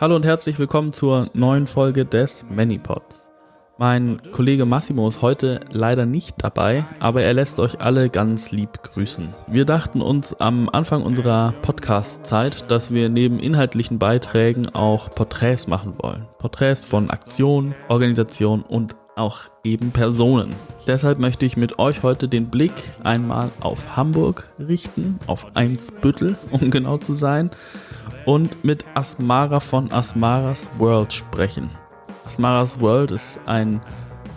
Hallo und herzlich willkommen zur neuen Folge des Manypods. Mein Kollege Massimo ist heute leider nicht dabei, aber er lässt euch alle ganz lieb grüßen. Wir dachten uns am Anfang unserer Podcast-Zeit, dass wir neben inhaltlichen Beiträgen auch Porträts machen wollen. Porträts von Aktionen, Organisationen und auch eben Personen. Deshalb möchte ich mit euch heute den Blick einmal auf Hamburg richten, auf Einsbüttel, um genau zu sein, und mit Asmara von Asmaras World sprechen. Asmaras World ist ein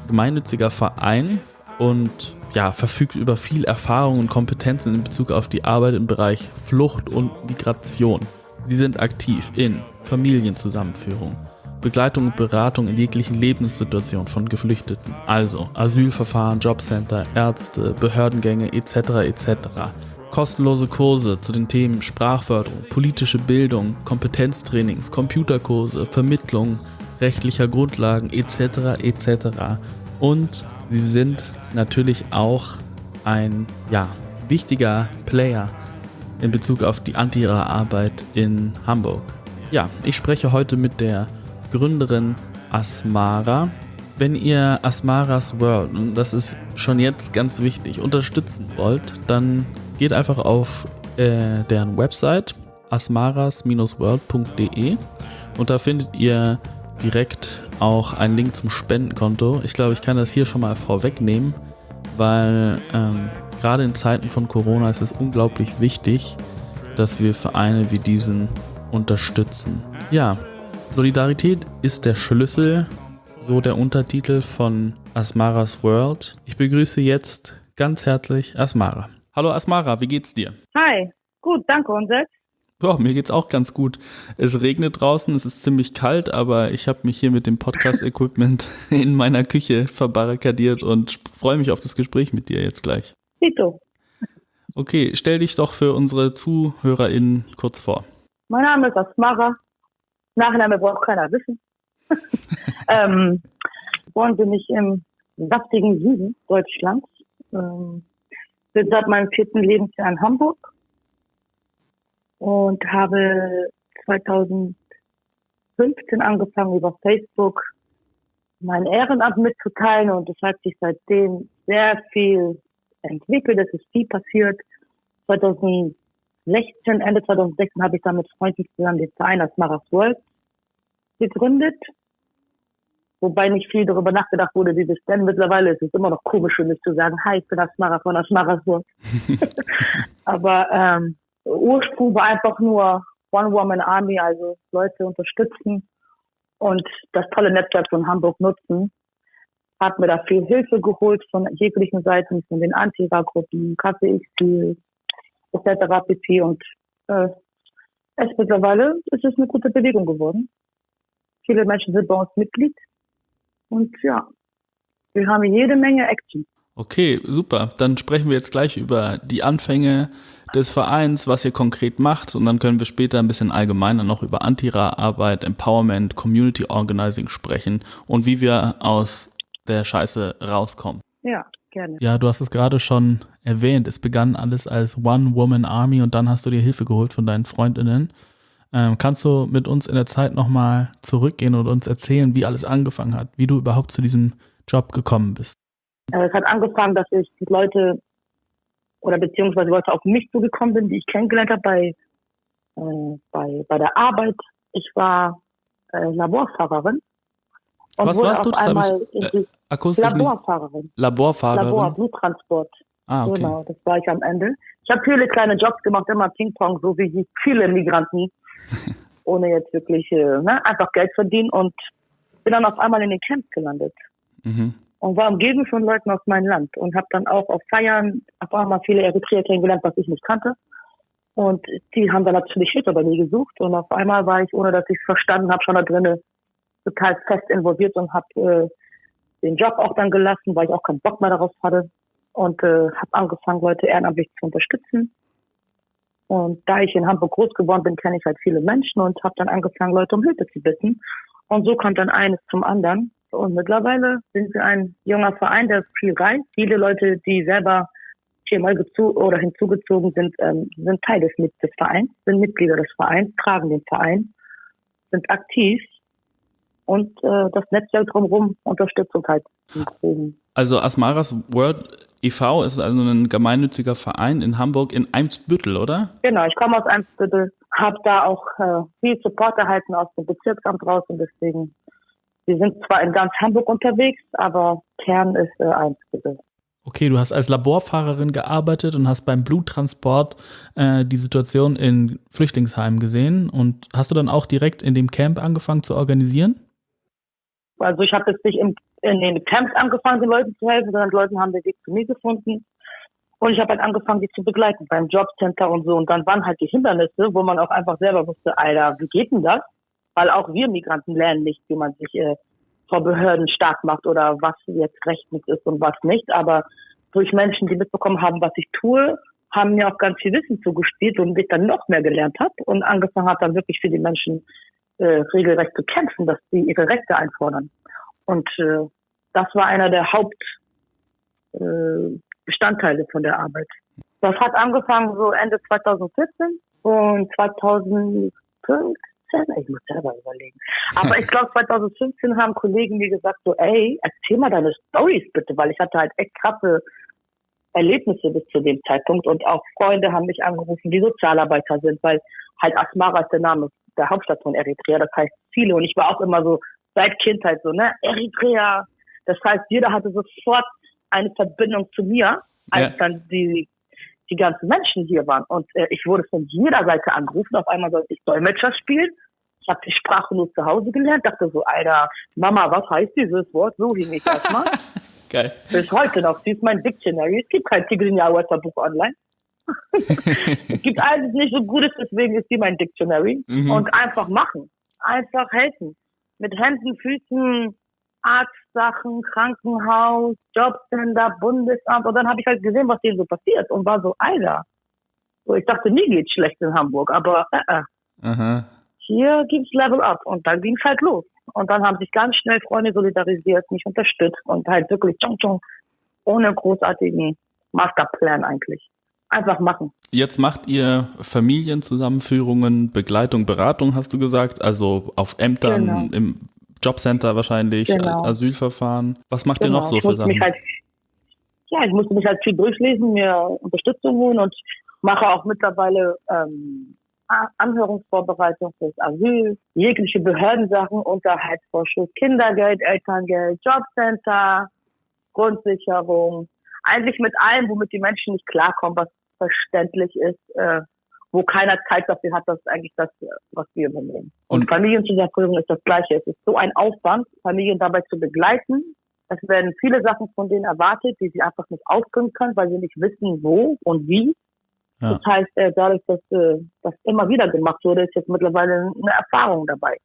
gemeinnütziger Verein und ja, verfügt über viel Erfahrung und Kompetenzen in Bezug auf die Arbeit im Bereich Flucht und Migration. Sie sind aktiv in Familienzusammenführung, Begleitung und Beratung in jeglichen Lebenssituationen von Geflüchteten, also Asylverfahren, Jobcenter, Ärzte, Behördengänge etc. etc. Kostenlose Kurse zu den Themen Sprachförderung, politische Bildung, Kompetenztrainings, Computerkurse, Vermittlung rechtlicher Grundlagen etc. etc. Und sie sind natürlich auch ein ja, wichtiger Player in Bezug auf die Antira-Arbeit in Hamburg. Ja, ich spreche heute mit der Gründerin Asmara. Wenn ihr Asmaras World, und das ist schon jetzt ganz wichtig, unterstützen wollt, dann geht einfach auf äh, deren Website asmaras-world.de und da findet ihr direkt auch einen Link zum Spendenkonto. Ich glaube, ich kann das hier schon mal vorwegnehmen, weil ähm, gerade in Zeiten von Corona ist es unglaublich wichtig, dass wir Vereine wie diesen unterstützen. Ja, Solidarität ist der Schlüssel, so der Untertitel von Asmaras World. Ich begrüße jetzt ganz herzlich Asmara. Hallo Asmara, wie geht's dir? Hi, gut, danke und selbst? Ja, mir geht's auch ganz gut. Es regnet draußen, es ist ziemlich kalt, aber ich habe mich hier mit dem Podcast-Equipment in meiner Küche verbarrikadiert und freue mich auf das Gespräch mit dir jetzt gleich. Tito. Okay, stell dich doch für unsere ZuhörerInnen kurz vor. Mein Name ist Asmara. Nachname braucht keiner wissen. ähm, geboren bin ich im saftigen Süden Deutschlands. Ähm, bin seit meinem vierten Lebensjahr in Hamburg und habe 2015 angefangen über Facebook mein Ehrenamt mitzuteilen und es hat sich seitdem sehr viel entwickelt, es ist viel passiert. 2016, Ende 2016 habe ich dann mit Freunden zusammen den Verein als Maras World gegründet. Wobei nicht viel darüber nachgedacht wurde, wie das denn mittlerweile ist. Es immer noch komisch für mich zu sagen, hi, ich bin Asmara von Asmaras World. Aber ähm, Ursprung war einfach nur One-Woman-Army, also Leute unterstützen und das tolle Netzwerk von Hamburg nutzen. Hat mir da viel Hilfe geholt von jeglichen Seiten, von den Anti-Gruppen, KPX, etc. pp. Und äh, es mittlerweile ist es eine gute Bewegung geworden. Viele Menschen sind bei uns Mitglied. Und ja, wir haben jede Menge Action. Okay, super. Dann sprechen wir jetzt gleich über die Anfänge des Vereins, was ihr konkret macht und dann können wir später ein bisschen allgemeiner noch über Antira-Arbeit, Empowerment, Community Organizing sprechen und wie wir aus der Scheiße rauskommen. Ja, gerne. Ja, du hast es gerade schon erwähnt. Es begann alles als One-Woman-Army und dann hast du dir Hilfe geholt von deinen Freundinnen. Ähm, kannst du mit uns in der Zeit nochmal zurückgehen und uns erzählen, wie alles angefangen hat, wie du überhaupt zu diesem Job gekommen bist? Äh, es hat angefangen, dass ich die Leute oder beziehungsweise Leute auf mich zugekommen sind, die ich kennengelernt habe bei, äh, bei, bei der Arbeit. Ich war äh, Laborfahrerin. Und Was warst du? Das einmal ich, äh, akustisch Laborfahrerin. Nicht. Laborfahrerin? Labor, Bluttransport. Ah, okay. Genau, das war ich am Ende. Ich habe viele kleine Jobs gemacht, immer Ping-Pong, so wie viele Migranten, ohne jetzt wirklich äh, ne, einfach Geld verdienen und bin dann auf einmal in den Camps gelandet. Mhm und war umgeben von Leuten aus meinem Land und habe dann auch auf Feiern auf einmal viele Eritreer kennengelernt, was ich nicht kannte. Und die haben dann natürlich Hilfe bei mir gesucht und auf einmal war ich, ohne dass ich es verstanden habe, schon da drinnen total fest involviert und habe äh, den Job auch dann gelassen, weil ich auch keinen Bock mehr darauf hatte und äh, habe angefangen, Leute ehrenamtlich zu unterstützen. Und da ich in Hamburg groß geworden bin, kenne ich halt viele Menschen und habe dann angefangen, Leute um Hilfe zu bitten. Und so kommt dann eines zum anderen. Und mittlerweile sind wir ein junger Verein, der viel reist. Viele Leute, die selber hier mal oder hinzugezogen sind, ähm, sind Teil des, des Vereins, sind Mitglieder des Vereins, tragen den Verein. sind aktiv und äh, das Netzwerk drumherum unterstützt uns halt. Also Asmaras World e.V. ist also ein gemeinnütziger Verein in Hamburg in Eimsbüttel, oder? Genau, ich komme aus Eimsbüttel, habe da auch äh, viel Support erhalten aus dem Bezirksamt raus und deswegen, wir sind zwar in ganz Hamburg unterwegs, aber Kern ist äh, Eimsbüttel. Okay, du hast als Laborfahrerin gearbeitet und hast beim Bluttransport äh, die Situation in Flüchtlingsheimen gesehen. Und hast du dann auch direkt in dem Camp angefangen zu organisieren? Also ich habe jetzt nicht im, in den Camps angefangen, den Leuten zu helfen, sondern Leute haben den Weg zu mir gefunden. Und ich habe halt angefangen, die zu begleiten beim Jobcenter und so. Und dann waren halt die Hindernisse, wo man auch einfach selber wusste, Alter, wie geht denn das? Weil auch wir Migranten lernen nicht, wie man sich äh, vor Behörden stark macht oder was jetzt rechtens ist und was nicht. Aber durch Menschen, die mitbekommen haben, was ich tue, haben mir auch ganz viel Wissen zugespielt und ich dann noch mehr gelernt habe und angefangen habe, dann wirklich für die Menschen äh, regelrecht zu kämpfen, dass sie ihre Rechte einfordern. Und äh, das war einer der Hauptbestandteile äh, von der Arbeit. Das hat angefangen so Ende 2014 und 2015 ich muss selber überlegen. Aber ich glaube, 2015 haben Kollegen mir gesagt, so, ey, erzähl mal deine Stories bitte, weil ich hatte halt echt krasse Erlebnisse bis zu dem Zeitpunkt und auch Freunde haben mich angerufen, die Sozialarbeiter sind, weil halt Asmara ist der Name der Hauptstadt von Eritrea, das heißt Ziele und ich war auch immer so seit Kindheit so, ne, Eritrea. Das heißt, jeder hatte sofort eine Verbindung zu mir, als ja. dann die die ganzen Menschen hier waren. Und äh, ich wurde von jeder Seite angerufen. Auf einmal sollte ich Dolmetscher spielen. Ich habe die Sprache nur zu Hause gelernt. Dachte so, Alter, Mama, was heißt dieses Wort? So hing ich erstmal. Geil. Bis heute noch. Sie ist mein Dictionary. Es gibt kein Tigrinya Buch online. Es gibt alles nicht so Gutes, deswegen ist sie mein Dictionary. Mhm. Und einfach machen. Einfach helfen. Mit Händen, Füßen, Arztsachen, Krankenhaus, Jobcenter, Bundesamt. Und dann habe ich halt gesehen, was denen so passiert und war so, Alter. So, ich dachte, nie geht's schlecht in Hamburg, aber äh, äh. hier gibt's Level Up. Und dann ging's halt los. Und dann haben sich ganz schnell Freunde solidarisiert, mich unterstützt und halt wirklich tschong, tschong, ohne großartigen Masterplan eigentlich. Einfach machen. Jetzt macht ihr Familienzusammenführungen, Begleitung, Beratung, hast du gesagt, also auf Ämtern, genau. im Jobcenter wahrscheinlich, genau. Asylverfahren. Was macht genau. ihr noch so für Sachen? Halt, ja, ich musste mich halt viel durchlesen, mir Unterstützung holen und mache auch mittlerweile ähm, Anhörungsvorbereitung fürs Asyl, jegliche Behördensachen, Unterhaltsvorschuss, Kindergeld, Elterngeld, Jobcenter, Grundsicherung. Eigentlich mit allem, womit die Menschen nicht klarkommen, was verständlich ist, äh, wo keiner Zeit dafür hat, das ist eigentlich das, was wir übernehmen. Und, und Familienzusammenführung ist das Gleiche. Es ist so ein Aufwand, Familien dabei zu begleiten. Es werden viele Sachen von denen erwartet, die sie einfach nicht ausbringen können, weil sie nicht wissen, wo und wie. Ja. Das heißt, äh, dadurch, dass äh, das immer wieder gemacht wurde, ist jetzt mittlerweile eine Erfahrung dabei.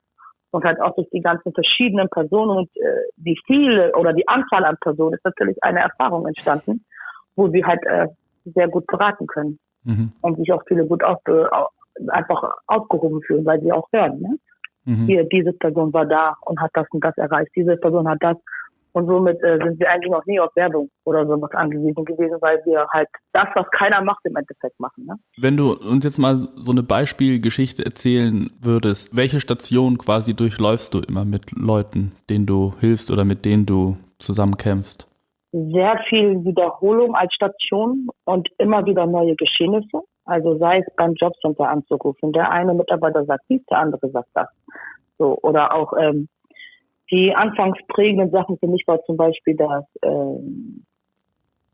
Und halt auch durch die ganzen verschiedenen Personen und äh, die viele oder die Anzahl an Personen ist natürlich eine Erfahrung entstanden, wo sie halt äh, sehr gut beraten können mhm. und sich auch viele gut auf, einfach aufgehoben fühlen, weil sie auch hören. Ne? Mhm. Hier, diese Person war da und hat das und das erreicht, diese Person hat das. Und somit äh, sind wir eigentlich noch nie auf Werbung oder sowas angewiesen gewesen, weil wir halt das, was keiner macht, im Endeffekt machen. Ne? Wenn du uns jetzt mal so eine Beispielgeschichte erzählen würdest, welche Station quasi durchläufst du immer mit Leuten, denen du hilfst oder mit denen du zusammenkämpfst? sehr viel Wiederholung als Station und immer wieder neue Geschehnisse. Also sei es beim Jobcenter anzurufen. Der eine Mitarbeiter sagt dies, der andere sagt das. So, oder auch ähm, die anfangs prägenden Sachen für mich war zum Beispiel das ähm,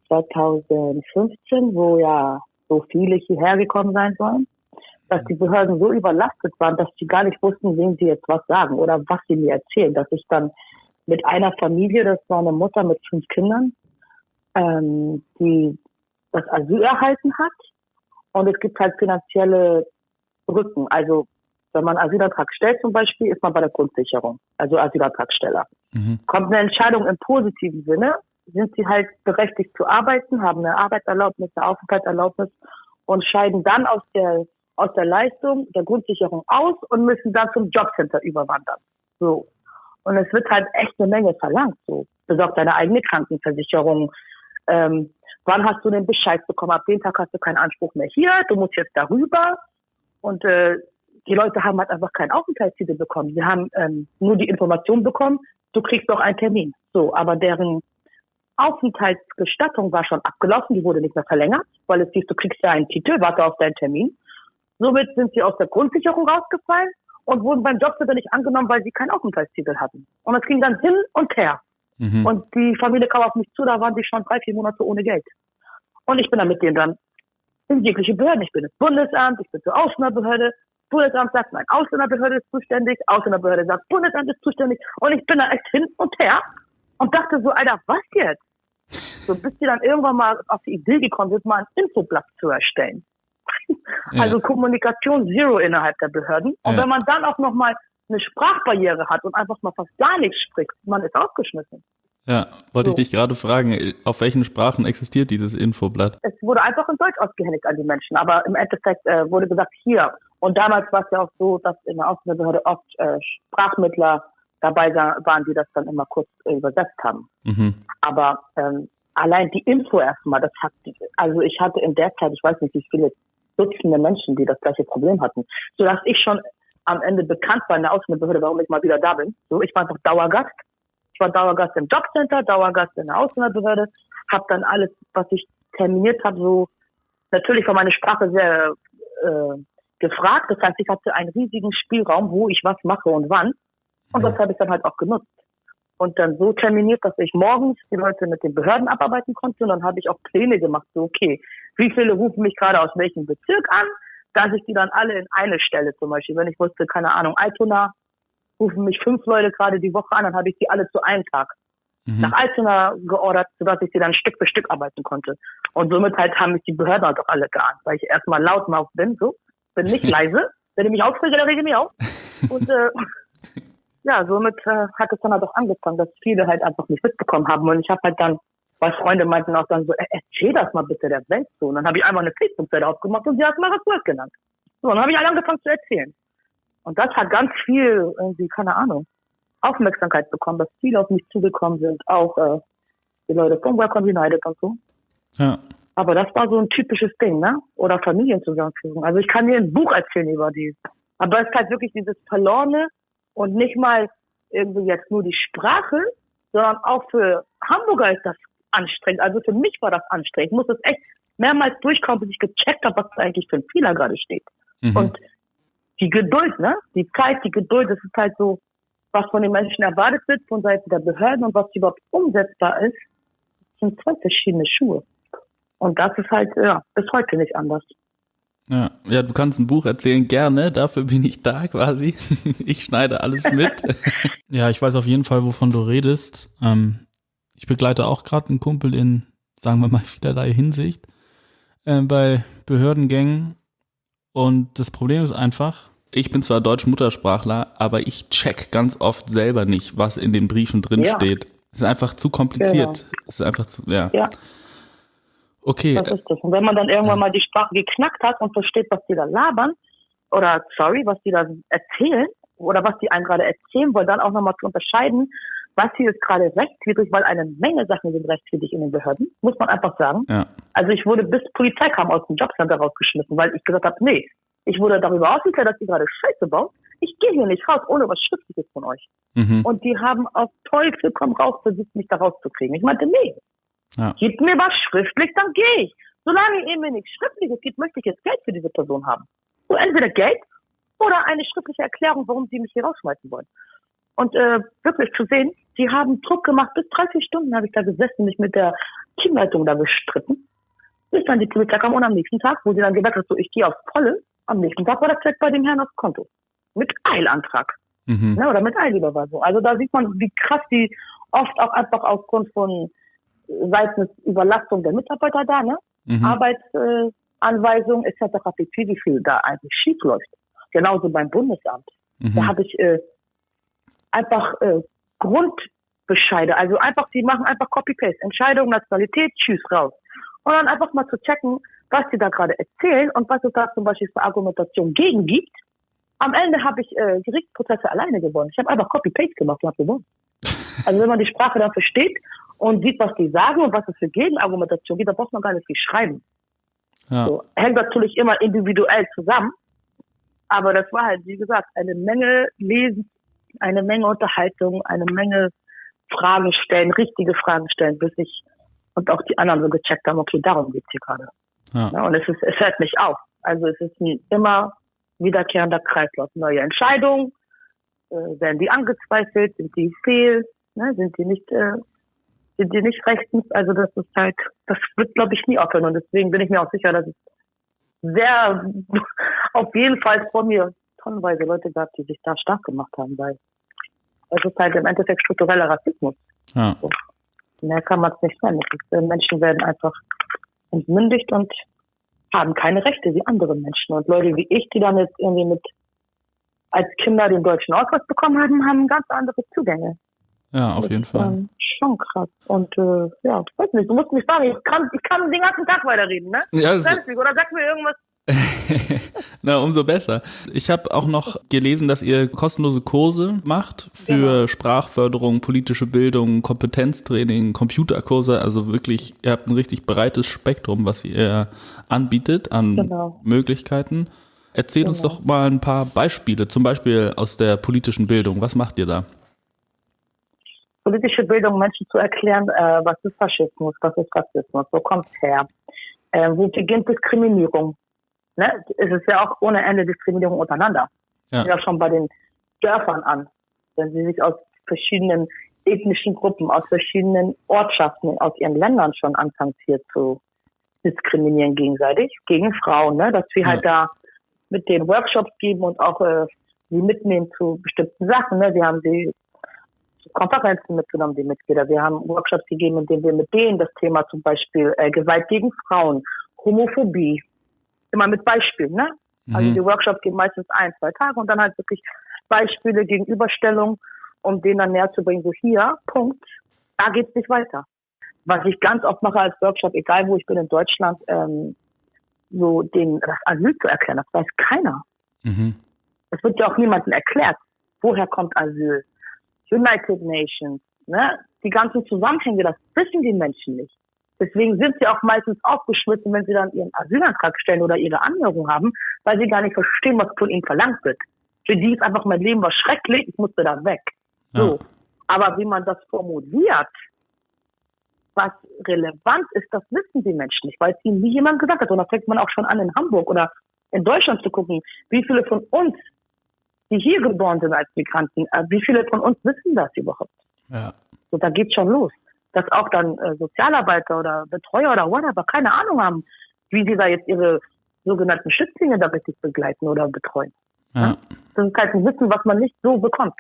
2015, wo ja so viele hierher gekommen sein sollen, dass die Behörden so überlastet waren, dass sie gar nicht wussten, wem sie jetzt was sagen oder was sie mir erzählen, dass ich dann mit einer Familie, das war eine Mutter mit fünf Kindern, ähm, die das Asyl erhalten hat. Und es gibt halt finanzielle Rücken. Also wenn man Asylantrag stellt zum Beispiel, ist man bei der Grundsicherung, also Asylantragsteller. Mhm. Kommt eine Entscheidung im positiven Sinne, sind sie halt berechtigt zu arbeiten, haben eine Arbeitserlaubnis, eine Aufenthaltserlaubnis und scheiden dann aus der aus der Leistung der Grundsicherung aus und müssen dann zum Jobcenter überwandern. So. Und es wird halt echt eine Menge verlangt. So, besorg deine eigene Krankenversicherung. Ähm, wann hast du den Bescheid bekommen? Ab dem Tag hast du keinen Anspruch mehr hier. Du musst jetzt darüber. Und äh, die Leute haben halt einfach keinen Aufenthaltstitel bekommen. Sie haben ähm, nur die Information bekommen, du kriegst doch einen Termin. So, aber deren Aufenthaltsgestattung war schon abgelaufen, die wurde nicht mehr verlängert, weil es hieß, du kriegst ja einen Titel, warte auf deinen Termin. Somit sind sie aus der Grundsicherung rausgefallen und wurden beim Jobcenter nicht angenommen, weil sie keinen Aufenthaltstitel hatten. Und es ging dann hin und her. Mhm. Und die Familie kam auf mich zu, da waren sie schon drei, vier Monate ohne Geld. Und ich bin dann mit denen dann in jegliche Behörden. Ich bin ins Bundesamt, ich bin zur Ausländerbehörde. Bundesamt sagt, mein Ausländerbehörde ist zuständig. Ausländerbehörde sagt, Bundesamt ist zuständig. Und ich bin da echt hin und her und dachte so, Alter, was jetzt? So, bis die dann irgendwann mal auf die Idee gekommen sind, mal ein Infoblatt zu erstellen. Ja. Also Kommunikation Zero innerhalb der Behörden. Und ja. wenn man dann auch nochmal eine Sprachbarriere hat und einfach mal fast gar nichts spricht, man ist aufgeschmissen. Ja, wollte so. ich dich gerade fragen, auf welchen Sprachen existiert dieses Infoblatt? Es wurde einfach in Deutsch ausgehändigt an die Menschen, aber im Endeffekt äh, wurde gesagt, hier. Und damals war es ja auch so, dass in der Ausländerbehörde oft äh, Sprachmittler dabei waren, die das dann immer kurz äh, übersetzt haben. Mhm. Aber ähm, allein die Info erstmal, das hat, also ich hatte in der Zeit, ich weiß nicht, wie viele Dutzende Menschen, die das gleiche Problem hatten, sodass ich schon am Ende bekannt war in der Ausländerbehörde, warum ich mal wieder da bin. So, ich war einfach Dauergast ich war Dauergast im Jobcenter, Dauergast in der Ausländerbehörde, habe dann alles, was ich terminiert habe, so natürlich war meine Sprache sehr äh, gefragt. Das heißt, ich hatte einen riesigen Spielraum, wo ich was mache und wann. Und das habe ich dann halt auch genutzt. Und dann so terminiert, dass ich morgens die Leute mit den Behörden abarbeiten konnte. Und dann habe ich auch Pläne gemacht, so okay, wie viele rufen mich gerade aus welchem Bezirk an, dass ich die dann alle in eine Stelle zum Beispiel, wenn ich wusste, keine Ahnung, Altona, rufen mich fünf Leute gerade die Woche an, dann habe ich die alle zu einem Tag mhm. nach Altona geordert, sodass ich sie dann Stück für Stück arbeiten konnte. Und somit halt haben mich die Behörden halt auch alle geahnt, weil ich erstmal laut laut bin, so, bin nicht leise. Wenn ich mich aufrege, dann rege ich mich auf. Und äh, ja, somit äh, hat es dann halt auch angefangen, dass viele halt einfach nicht mitbekommen haben. Und ich habe halt dann, weil Freunde meinten auch dann so, erzähl das mal bitte der Welt so. Und dann habe ich einfach eine Facebook-Seite aufgemacht und sie hat mal was genannt. So, und dann habe ich alle angefangen zu erzählen. Und das hat ganz viel, irgendwie, keine Ahnung, Aufmerksamkeit bekommen, dass viele auf mich zugekommen sind, auch äh, die Leute von Welcome United und so. Ja. Aber das war so ein typisches Ding, ne? Oder Familienzusammenführung. Also ich kann dir ein Buch erzählen über die. Aber es ist halt wirklich dieses Verlorene und nicht mal irgendwie jetzt nur die Sprache, sondern auch für Hamburger ist das anstrengend. Also für mich war das anstrengend. Ich muss das echt mehrmals durchkommen, bis ich gecheckt habe, was da eigentlich für ein Fehler gerade steht. Mhm. Und die Geduld, ne? Die Zeit, die Geduld, das ist halt so, was von den Menschen erwartet wird von Seiten der Behörden und was überhaupt umsetzbar ist, sind zwei verschiedene Schuhe. Und das ist halt, ja, bis heute nicht anders. Ja, ja, du kannst ein Buch erzählen, gerne, dafür bin ich da quasi. ich schneide alles mit. ja, ich weiß auf jeden Fall, wovon du redest. Ähm, ich begleite auch gerade einen Kumpel in, sagen wir mal, vielerlei Hinsicht äh, bei Behördengängen und das Problem ist einfach, ich bin zwar Deutsch-Muttersprachler, aber ich check ganz oft selber nicht, was in den Briefen drin ja. steht. Es ist einfach zu kompliziert. Genau. Es ist einfach zu, ja. ja. Okay. Das ist das. Und wenn man dann irgendwann mal die Sprache geknackt hat und versteht, was die da labern, oder sorry, was die da erzählen, oder was die einem gerade erzählen wollen, dann auch nochmal zu unterscheiden, was hier ist gerade rechtswidrig, weil eine Menge Sachen sind rechtswidrig in den Behörden, muss man einfach sagen. Ja. Also ich wurde bis Polizei kam aus dem Jobcenter rausgeschmissen, weil ich gesagt habe, nee, ich wurde darüber aufgeklärt, dass ihr gerade Scheiße baut. Ich gehe hier nicht raus, ohne was Schriftliches von euch. Mhm. Und die haben auf Teufel komm raus versucht, mich da rauszukriegen. Ich meinte, nee, ja. gib mir was schriftlich, dann gehe ich. Solange ihr mir nichts Schriftliches gibt, möchte ich jetzt Geld für diese Person haben. So entweder Geld oder eine schriftliche Erklärung, warum sie mich hier rausschmeißen wollen. Und äh, wirklich zu sehen, die haben Druck gemacht. Bis 30 Stunden habe ich da gesessen, mich mit der Teamleitung da gestritten. Bis dann die Polizei kam und am nächsten Tag, wo sie dann gesagt hat, so ich gehe aufs Volle, am nächsten Tag war das Check bei dem Herrn aufs Konto. Mit Eilantrag. Mhm. Ne, oder mit Eilüberweisung. Also da sieht man, wie krass die oft auch einfach aufgrund von seitens Überlastung der Mitarbeiter da, ne? Mhm. Arbeitsanweisung äh, etc. pp, wie viel da eigentlich schief läuft. Genauso beim Bundesamt. Mhm. Da habe ich äh, einfach äh, Grundbescheide, also einfach, die machen einfach Copy-Paste, Entscheidung, Nationalität, tschüss, raus. Und dann einfach mal zu checken, was die da gerade erzählen und was es da zum Beispiel für Argumentation gegen gibt. Am Ende habe ich äh, Gerichtsprozesse alleine gewonnen. Ich habe einfach Copy-Paste gemacht und habe gewonnen. Also wenn man die Sprache dann versteht und sieht, was die sagen und was es für Gegenargumentation gibt, dann braucht man gar nicht viel schreiben. Ja. So, hängt natürlich immer individuell zusammen. Aber das war halt, wie gesagt, eine Menge Lesen, eine Menge Unterhaltung, eine Menge Fragen stellen, richtige Fragen stellen, bis ich und auch die anderen so gecheckt haben, okay, darum geht's hier gerade. Ja. ja. und es ist, es hört nicht auf. Also es ist ein immer wiederkehrender Kreislauf. Neue Entscheidungen, äh, werden die angezweifelt, sind die fehl, ne, sind die nicht, äh, sind die nicht rechtens. Also das ist halt, das wird glaube ich nie aufhören und deswegen bin ich mir auch sicher, dass es sehr auf jeden Fall vor mir tonnenweise Leute gab, die sich da stark gemacht haben, weil es ist halt im Endeffekt struktureller Rassismus. Ja. So. Mehr kann man es nicht nennen. Äh, Menschen werden einfach entmündigt und haben keine Rechte wie andere Menschen. Und Leute wie ich, die dann jetzt irgendwie mit als Kinder den deutschen Ausweis bekommen haben, haben ganz andere Zugänge. Ja, auf das jeden ist, Fall. Ähm, schon krass. Und äh, ja, ich weiß nicht, du musst mich fragen, ich kann, ich kann den ganzen Tag weiterreden, ne? Ja, so. Oder sag mir irgendwas Na, umso besser. Ich habe auch noch gelesen, dass ihr kostenlose Kurse macht für genau. Sprachförderung, politische Bildung, Kompetenztraining, Computerkurse. Also wirklich, ihr habt ein richtig breites Spektrum, was ihr anbietet an genau. Möglichkeiten. Erzähl genau. uns doch mal ein paar Beispiele, zum Beispiel aus der politischen Bildung. Was macht ihr da? Politische Bildung, Menschen zu erklären, äh, was ist Faschismus, was ist Rassismus, wo kommt es her, äh, wo beginnt Diskriminierung, ne, es ist ja auch ohne Ende Diskriminierung untereinander. Ja. ja schon bei den Dörfern an. Wenn sie sich aus verschiedenen ethnischen Gruppen, aus verschiedenen Ortschaften, aus ihren Ländern schon anfangen hier zu diskriminieren gegenseitig, gegen Frauen, ne, dass wir halt ja. halt da mit den Workshops geben und auch äh, sie mitnehmen zu bestimmten Sachen. Ne. Wir haben sie Konferenzen mitgenommen, die Mitglieder. Wir haben Workshops gegeben, in denen wir mit denen das Thema zum Beispiel äh, Gewalt gegen Frauen, Homophobie, immer mit Beispielen, ne? Also mhm. die Workshops gehen meistens ein, zwei Tage und dann halt wirklich Beispiele, Gegenüberstellung, um denen dann näher zu bringen, so hier, Punkt, da geht's nicht weiter. Was ich ganz oft mache als Workshop, egal wo ich bin in Deutschland, ähm, so den das Asyl zu erklären, das weiß keiner. Mhm. Es wird ja auch niemandem erklärt, woher kommt Asyl. United Nations, ne? Die ganzen Zusammenhänge, das wissen die Menschen nicht. Deswegen sind sie auch meistens aufgeschmissen, wenn sie dann ihren Asylantrag stellen oder ihre Anhörung haben, weil sie gar nicht verstehen, was von ihnen verlangt wird. Für die ist einfach mein Leben war schrecklich, ich musste da weg. So. Ja. Aber wie man das formuliert, was relevant ist, das wissen die Menschen nicht, weil es ihnen nie jemand gesagt hat. Und da fängt man auch schon an, in Hamburg oder in Deutschland zu gucken, wie viele von uns, die hier geboren sind als Migranten, äh, wie viele von uns wissen das überhaupt? Ja. So, da geht's schon los dass auch dann äh, Sozialarbeiter oder Betreuer oder whatever keine Ahnung haben, wie sie da jetzt ihre sogenannten Schützlinge da richtig begleiten oder betreuen. Ja. Das ist halt ein Wissen, was man nicht so bekommt.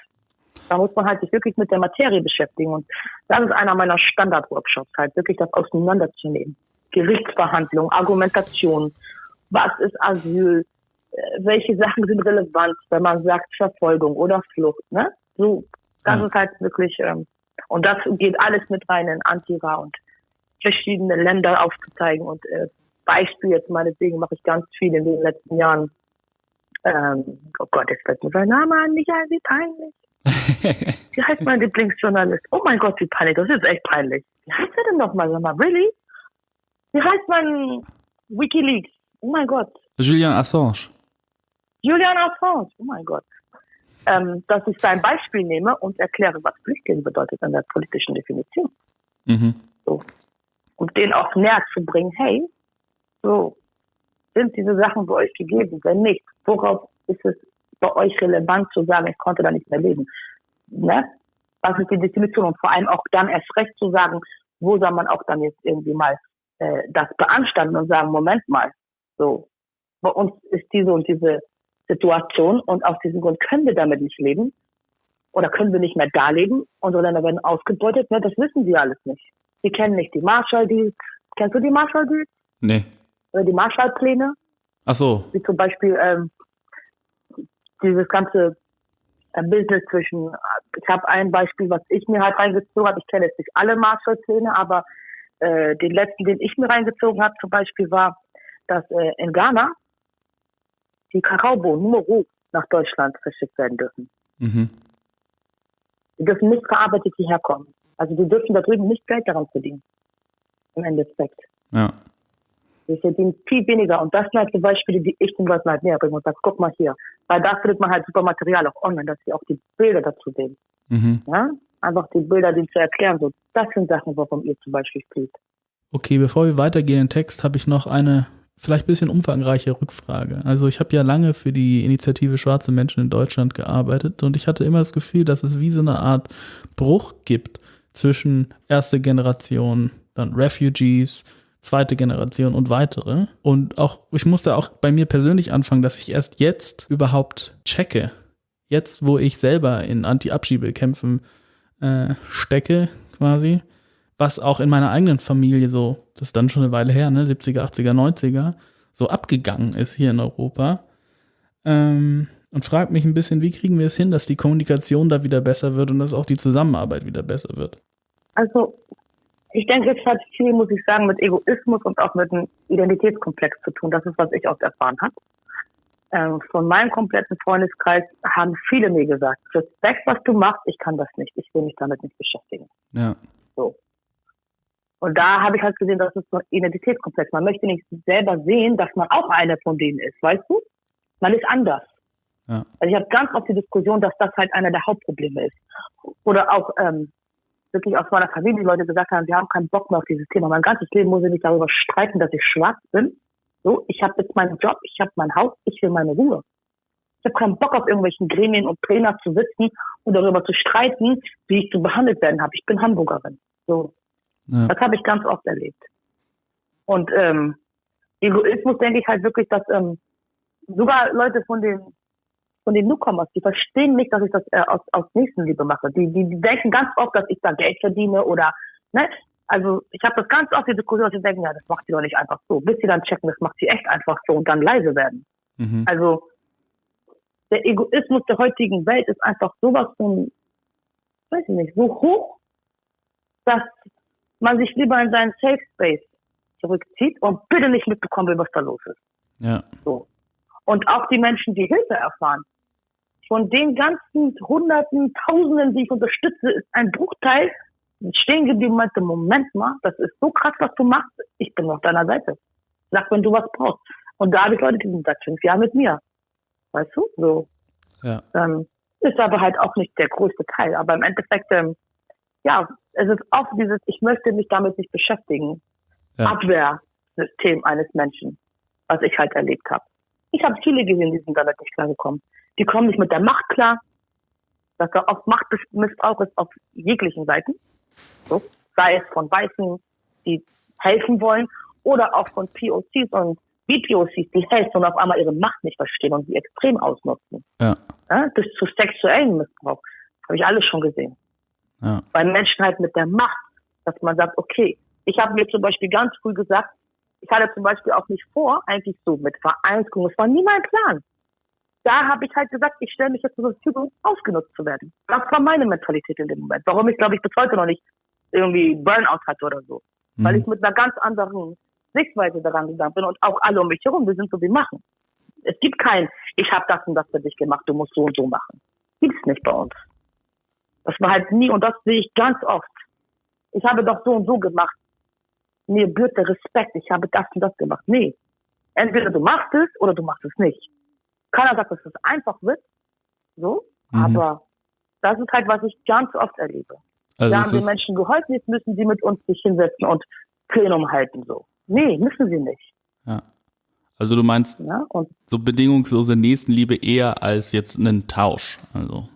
Da muss man halt sich wirklich mit der Materie beschäftigen. Und das ist einer meiner Standard-Workshops, halt wirklich das auseinanderzunehmen. Gerichtsverhandlung, Argumentation, was ist Asyl, welche Sachen sind relevant, wenn man sagt Verfolgung oder Flucht, ne? So, das ja. ist halt wirklich ähm, und das geht alles mit rein in Antira und verschiedene Länder aufzuzeigen und äh, Beispiel jetzt meinetwegen mache ich ganz viel in den letzten Jahren. Ähm, oh Gott, jetzt fällt mir sein Name an, Michael, wie peinlich. wie heißt mein Lieblingsjournalist? Oh mein Gott, wie peinlich, das ist echt peinlich. Wie heißt er denn nochmal, sag mal, really? Wie heißt mein Wikileaks? Oh mein Gott. Julian Assange. Julian Assange, oh mein Gott ähm, dass ich sein Beispiel nehme und erkläre, was Flüchtling bedeutet in der politischen Definition. Mhm. So. Und den auch näher zu bringen, hey, so, sind diese Sachen bei euch gegeben? Wenn nicht, worauf ist es bei euch relevant zu sagen, ich konnte da nicht mehr leben? Ne? Was ist die Definition? Und vor allem auch dann erst recht zu sagen, wo soll man auch dann jetzt irgendwie mal äh, das beanstanden und sagen, Moment mal, so, bei uns ist diese und diese Situation und aus diesem Grund können wir damit nicht leben oder können wir nicht mehr da leben. Unsere Länder werden ausgebeutet. Ne? Das wissen sie alles nicht. Sie kennen nicht die Marshall-Deals. Kennst du die Marshall-Deals? Nee. Oder die Marshall-Pläne? Ach so. Wie zum Beispiel ähm, dieses ganze äh, Business zwischen, ich habe ein Beispiel, was ich mir halt reingezogen habe. Ich kenne jetzt nicht alle Marshall-Pläne, aber äh, den letzten, den ich mir reingezogen habe, zum Beispiel war, dass äh, in Ghana die Kakaobohnen nur roh nach Deutschland verschickt werden dürfen. Mhm. Die dürfen nicht verarbeitet hierher kommen. Also die dürfen da drüben nicht Geld daran verdienen. Im Endeffekt. Ja. Wir verdienen viel weniger. Und das sind halt die Beispiele, die ich den Leuten halt näher bringe und sage, guck mal hier. Weil da findet man halt super Material auch online, dass sie auch die Bilder dazu sehen. Mhm. Ja? Einfach die Bilder, die zu erklären. So, das sind Sachen, warum ihr zum Beispiel spielt. Okay, bevor wir weitergehen im Text, habe ich noch eine vielleicht ein bisschen umfangreiche Rückfrage. Also ich habe ja lange für die Initiative Schwarze Menschen in Deutschland gearbeitet und ich hatte immer das Gefühl, dass es wie so eine Art Bruch gibt zwischen erste Generation, dann Refugees, zweite Generation und weitere. Und auch, ich musste auch bei mir persönlich anfangen, dass ich erst jetzt überhaupt checke. Jetzt, wo ich selber in Anti-Abschiebekämpfen äh, stecke, quasi, was auch in meiner eigenen Familie so, das ist dann schon eine Weile her, ne, 70er, 80er, 90er, so abgegangen ist hier in Europa. Ähm, und frage mich ein bisschen, wie kriegen wir es hin, dass die Kommunikation da wieder besser wird und dass auch die Zusammenarbeit wieder besser wird? Also, ich denke, es hat viel, muss ich sagen, mit Egoismus und auch mit einem Identitätskomplex zu tun. Das ist, was ich auch erfahren habe. Ähm, von meinem kompletten Freundeskreis haben viele mir gesagt, Respekt, was du machst, ich kann das nicht, ich will mich damit nicht beschäftigen. Ja. So. Und da habe ich halt gesehen, das ist so ein Identitätskomplex. Man möchte nicht selber sehen, dass man auch einer von denen ist, weißt du? Man ist anders. Ja. Also ich habe ganz oft die Diskussion, dass das halt einer der Hauptprobleme ist. Oder auch ähm, wirklich aus meiner Familie Leute gesagt haben, wir haben keinen Bock mehr auf dieses Thema. Mein ganzes Leben muss ich mich darüber streiten, dass ich schwarz bin. So, ich habe jetzt meinen Job, ich habe mein Haus, ich will meine Ruhe. Ich habe keinen Bock auf irgendwelchen Gremien und Trainer zu sitzen und darüber zu streiten, wie ich zu behandelt werden habe. Ich bin Hamburgerin. So, ja. Das habe ich ganz oft erlebt. Und ähm, Egoismus denke ich halt wirklich, dass ähm, sogar Leute von den von den Newcomers, die verstehen nicht, dass ich das äh, aus, aus Nächstenliebe mache. Die, die, die denken ganz oft, dass ich da Geld verdiene oder ne? Also ich habe das ganz oft die Diskussion, dass sie denken, ja, das macht sie doch nicht einfach so. Bis sie dann checken, das macht sie echt einfach so und dann leise werden. Mhm. Also der Egoismus der heutigen Welt ist einfach sowas von, weiß ich nicht, so hoch, dass man sich lieber in seinen Safe Space zurückzieht und bitte nicht mitbekommen will, was da los ist. Ja. So. Und auch die Menschen, die Hilfe erfahren. Von den ganzen Hunderten, Tausenden, die ich unterstütze, ist ein Bruchteil stehen geblieben und meinte, Moment mal, das ist so krass, was du machst. Ich bin auf deiner Seite. Sag, wenn du was brauchst. Und da habe ich Leute, die sind seit fünf Jahren mit mir. Weißt du? So. Ja. Ähm, ist aber halt auch nicht der größte Teil. Aber im Endeffekt, ähm, ja, es ist oft dieses, ich möchte mich damit nicht beschäftigen. Ja. Abwehrsystem eines Menschen, was ich halt erlebt habe. Ich habe viele gesehen, die sind damit nicht klargekommen. Die kommen nicht mit der Macht klar. Dass da oft Machtmissbrauch ist auf jeglichen Seiten. So, sei es von Weißen, die helfen wollen, oder auch von POCs und BPOCs, die helfen und auf einmal ihre Macht nicht verstehen und sie extrem ausnutzen. Ja. Ja, bis zu sexuellen Missbrauch. Habe ich alles schon gesehen. Ja. Bei Menschen halt mit der Macht, dass man sagt, okay, ich habe mir zum Beispiel ganz früh gesagt, ich hatte zum Beispiel auch nicht vor, eigentlich so mit Vereinsgründung, es war nie mein Plan. Da habe ich halt gesagt, ich stelle mich jetzt zur Verfügung, ausgenutzt zu werden. Das war meine Mentalität in dem Moment. Warum ich, glaube ich, bis heute noch nicht irgendwie Burnout hatte oder so. Mhm. Weil ich mit einer ganz anderen Sichtweise daran gegangen bin und auch alle um mich herum, wir sind so, wie machen. Es gibt kein, ich habe das und das für dich gemacht, du musst so und so machen. Gibt's nicht bei uns. Das war halt nie, und das sehe ich ganz oft. Ich habe doch so und so gemacht. Mir gebührt der Respekt, ich habe das und das gemacht. Nee. Entweder du machst es oder du machst es nicht. Keiner sagt, dass es einfach wird. So. Mhm. Aber das ist halt, was ich ganz oft erlebe. Also Wir haben den Menschen geholfen, jetzt müssen sie mit uns sich hinsetzen und Plenum halten, so. Nee, müssen sie nicht. Ja. Also du meinst ja, so bedingungslose Nächstenliebe eher als jetzt einen Tausch. Also.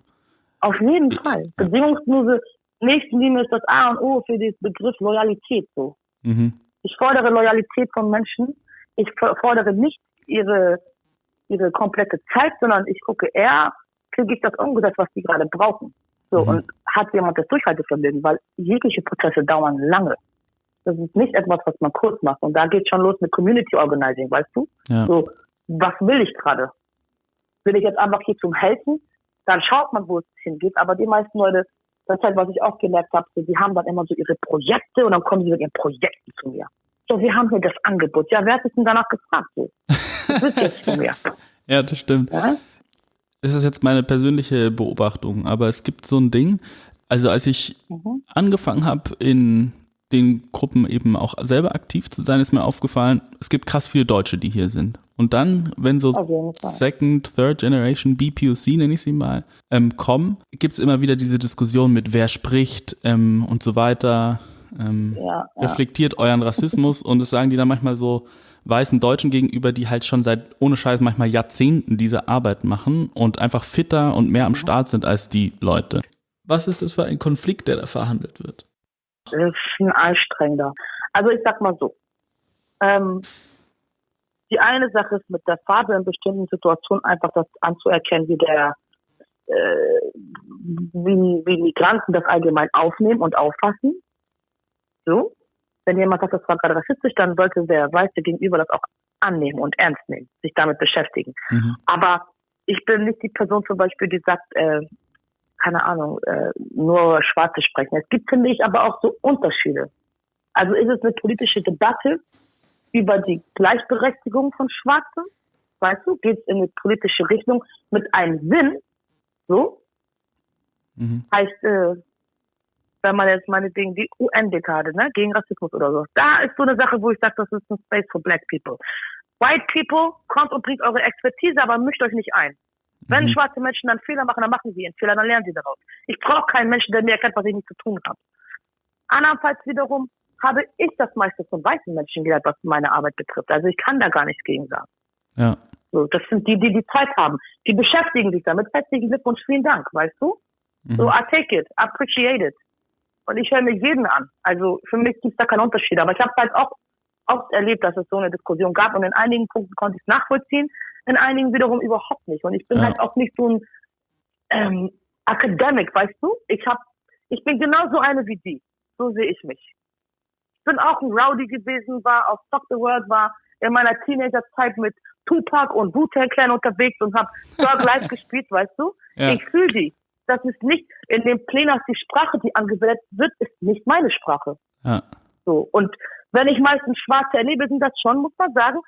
Auf jeden Fall. Bedingungslose Nächstenliebe ist das A und O für den Begriff Loyalität so. Mhm. Ich fordere Loyalität von Menschen. Ich fordere nicht ihre, ihre komplette Zeit, sondern ich gucke eher, kriege ich das umgesetzt, was die gerade brauchen. So, mhm. und hat jemand das Durchhaltevermögen, weil jegliche Prozesse dauern lange. Das ist nicht etwas, was man kurz macht. Und da geht schon los mit Community Organizing, weißt du? Ja. So, was will ich gerade? Will ich jetzt einfach hier zum Helfen? Dann schaut man, wo es hingeht. Aber die meisten Leute, das ist halt, was ich auch gemerkt habe, so, die haben dann immer so ihre Projekte und dann kommen sie mit ihren Projekten zu mir. So, wir haben hier das Angebot. Ja, wer hat sich denn danach gefragt? So, das ist jetzt von mir. ja, das stimmt. Ja? Das ist jetzt meine persönliche Beobachtung, aber es gibt so ein Ding, also als ich mhm. angefangen habe in den Gruppen eben auch selber aktiv zu sein, ist mir aufgefallen, es gibt krass viele Deutsche, die hier sind. Und dann, wenn so Second, Third Generation BPOC, nenne ich sie mal, ähm, kommen, gibt es immer wieder diese Diskussion mit wer spricht ähm, und so weiter. Ähm, ja, ja. Reflektiert euren Rassismus und es sagen die dann manchmal so weißen Deutschen gegenüber, die halt schon seit ohne Scheiß manchmal Jahrzehnten diese Arbeit machen und einfach fitter und mehr am Start sind als die Leute. Was ist das für ein Konflikt, der da verhandelt wird? Ist ein anstrengender. Also ich sag mal so. Ähm, die eine Sache ist mit der Farbe in bestimmten Situationen einfach das anzuerkennen, wie der äh, wie, wie Migranten das allgemein aufnehmen und auffassen. So. Wenn jemand sagt, das war gerade rassistisch, dann sollte der Weiße gegenüber das auch annehmen und ernst nehmen, sich damit beschäftigen. Mhm. Aber ich bin nicht die Person zum Beispiel, die sagt, äh, keine Ahnung, äh, nur Schwarze sprechen. Es gibt, finde ich, aber auch so Unterschiede. Also ist es eine politische Debatte über die Gleichberechtigung von Schwarzen? Weißt du, geht es in eine politische Richtung mit einem Sinn? So? Mhm. Heißt, äh, wenn man jetzt meinetwegen die UN-Dekade, ne, gegen Rassismus oder so, da ist so eine Sache, wo ich sage, das ist ein Space for Black People. White People, kommt und bringt eure Expertise, aber mischt euch nicht ein. Wenn mhm. schwarze Menschen dann Fehler machen, dann machen sie ihren Fehler, dann lernen sie daraus. Ich brauche keinen Menschen, der mir erkennt, was ich nicht zu tun habe. Andernfalls wiederum habe ich das meiste von weißen Menschen gelernt, was meine Arbeit betrifft. Also ich kann da gar nichts gegen sagen. Ja. So, das sind die, die die Zeit haben. Die beschäftigen sich damit. Herzlichen Glückwunsch, vielen Dank, weißt du? Mhm. So, I take it, appreciate it. Und ich höre mir jeden an. Also für mich gibt es da keinen Unterschied. Aber ich habe halt auch oft erlebt, dass es so eine Diskussion gab und in einigen Punkten konnte ich es nachvollziehen in einigen wiederum überhaupt nicht. Und ich bin ja. halt auch nicht so ein ähm, Academic, weißt du? Ich hab, ich bin genauso eine wie die. So sehe ich mich. Ich bin auch ein Rowdy gewesen, war auf Stop the World, war in meiner Teenagerzeit mit Tupac und Wu-Tang Clan unterwegs und hab Thug Life gespielt, weißt du? Ja. Ich fühle die. Das ist nicht in dem Plenars die Sprache, die angewendet wird, ist nicht meine Sprache. Ja. So. Und wenn ich meistens Schwarze erlebe, sind das schon, muss man sagen,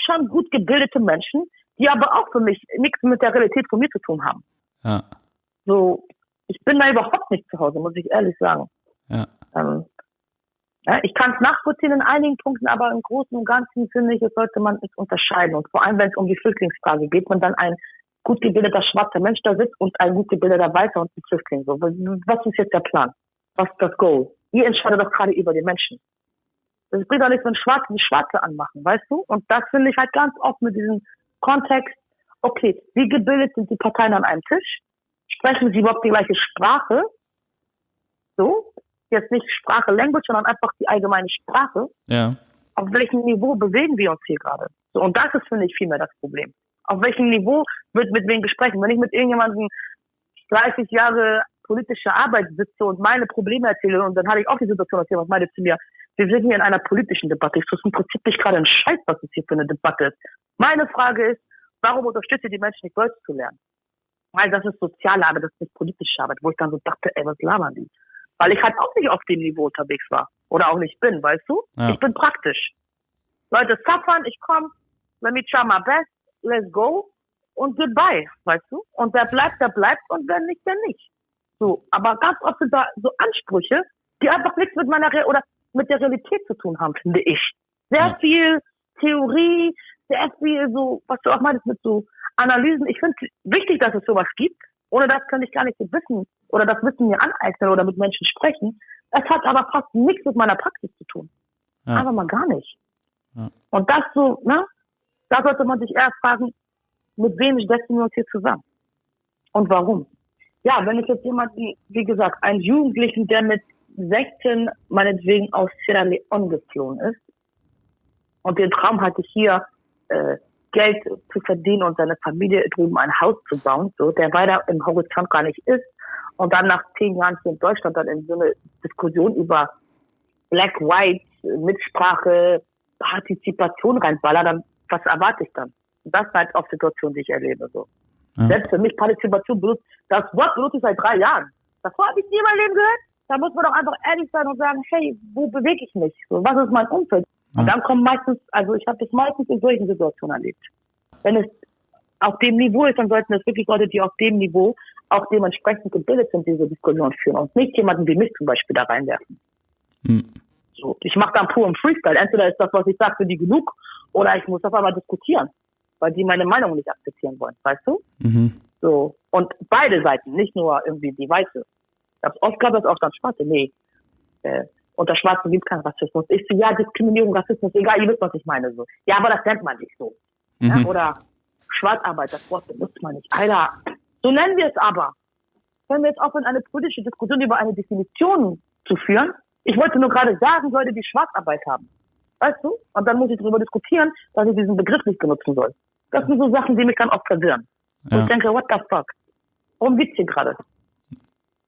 schon gut gebildete Menschen, die aber auch für mich nichts mit der Realität von mir zu tun haben. Ja. So, ich bin da überhaupt nicht zu Hause, muss ich ehrlich sagen. Ja. Ähm, ja, ich kann es nachvollziehen in einigen Punkten, aber im Großen und Ganzen finde ich, sollte man es unterscheiden. Und vor allem, wenn es um die Flüchtlingsfrage geht, wenn dann ein gut gebildeter schwarzer Mensch da sitzt und ein gut gebildeter Weißer und ein Flüchtling. So, was ist jetzt der Plan? Was ist das Goal? Ihr entscheidet doch gerade über die Menschen. Das bringt auch nichts, wenn Schwarze die Schwarze anmachen, weißt du? Und das finde ich halt ganz oft mit diesem Kontext, okay, wie gebildet sind die Parteien an einem Tisch? Sprechen sie überhaupt die gleiche Sprache? So? Jetzt nicht Sprache, Language, sondern einfach die allgemeine Sprache. Ja. Auf welchem Niveau bewegen wir uns hier gerade? So, und das ist, finde ich, vielmehr das Problem. Auf welchem Niveau wird mit wem gesprochen? Wenn ich mit irgendjemandem 30 Jahre politische Arbeit sitze und meine Probleme erzähle, und dann hatte ich auch die Situation, dass jemand meinte zu mir, wir sind hier in einer politischen Debatte. Es ist im Prinzip nicht gerade ein Scheiß, was es hier für eine Debatte ist. Meine Frage ist, warum unterstützt ihr die Menschen nicht Deutsch zu lernen? Weil das ist soziale Arbeit, das ist nicht politische Arbeit, wo ich dann so dachte, ey, was labern die? Weil ich halt auch nicht auf dem Niveau unterwegs war. Oder auch nicht bin, weißt du? Ja. Ich bin praktisch. Leute suffern, ich komm, let me try my best, let's go und goodbye, weißt du? Und wer bleibt, der bleibt und wer nicht, der nicht. So, aber ganz oft sind da so Ansprüche, die einfach nichts mit meiner Re oder mit der Realität zu tun haben, finde ich. Sehr ja. viel Theorie, sehr viel so, was du auch meinst mit so Analysen. Ich finde es wichtig, dass es sowas gibt. Ohne das könnte ich gar nicht so wissen oder das Wissen mir aneignen oder mit Menschen sprechen. Es hat aber fast nichts mit meiner Praxis zu tun. Ja. Aber mal gar nicht. Ja. Und das so, ne? Da sollte man sich eher fragen, mit wem setzen wir uns hier zusammen? Und warum? Ja, wenn ich jetzt jemanden, wie gesagt, einen Jugendlichen, der mit 16 meinetwegen aus Sierra Leone geflohen ist und den Traum hatte, hier äh, Geld zu verdienen und seine Familie drüben ein Haus zu bauen, so, der weiter im Horizont gar nicht ist und dann nach zehn Jahren hier in Deutschland dann in so eine Diskussion über Black, White, Mitsprache, Partizipation reinballer, dann was erwarte ich dann? Das ist halt auch Situation, die ich erlebe. So. Ja. Selbst für mich Partizipation benutzt, das Wort benutze ich seit drei Jahren. Davor habe ich nie in meinem Leben gehört da muss man doch einfach ehrlich sein und sagen, hey, wo bewege ich mich? Was ist mein Umfeld? Und dann kommen meistens, also ich habe das meistens in solchen Situationen erlebt. Wenn es auf dem Niveau ist, dann sollten es wirklich Leute, die auf dem Niveau auch dementsprechend gebildet sind, diese Diskussion führen und nicht jemanden wie mich zum Beispiel da reinwerfen. Hm. So, ich mache dann puren Freestyle. Entweder ist das, was ich sage, für die genug, oder ich muss auf einmal diskutieren, weil die meine Meinung nicht akzeptieren wollen, weißt du? Mhm. So. Und beide Seiten, nicht nur irgendwie die Weiße. Oft gehabt, dass auch dann Schwarze. Nee. Äh, unter Schwarzen gibt keinen Rassismus. Ich so, ja, Diskriminierung, Rassismus, egal, ihr wisst, was ich meine. So. Ja, aber das nennt man nicht so. Mhm. Ja, oder Schwarzarbeit, das Wort benutzt man nicht. Alter, so nennen wir es aber. Wenn wir jetzt aufhören, eine politische Diskussion über eine Definition zu führen, ich wollte nur gerade sagen, Leute, die Schwarzarbeit haben. Weißt du? Und dann muss ich darüber diskutieren, dass ich diesen Begriff nicht benutzen soll. Das sind so Sachen, die mich dann oft verwirren. Ja. Und ich denke, what the fuck? Worum geht's hier gerade?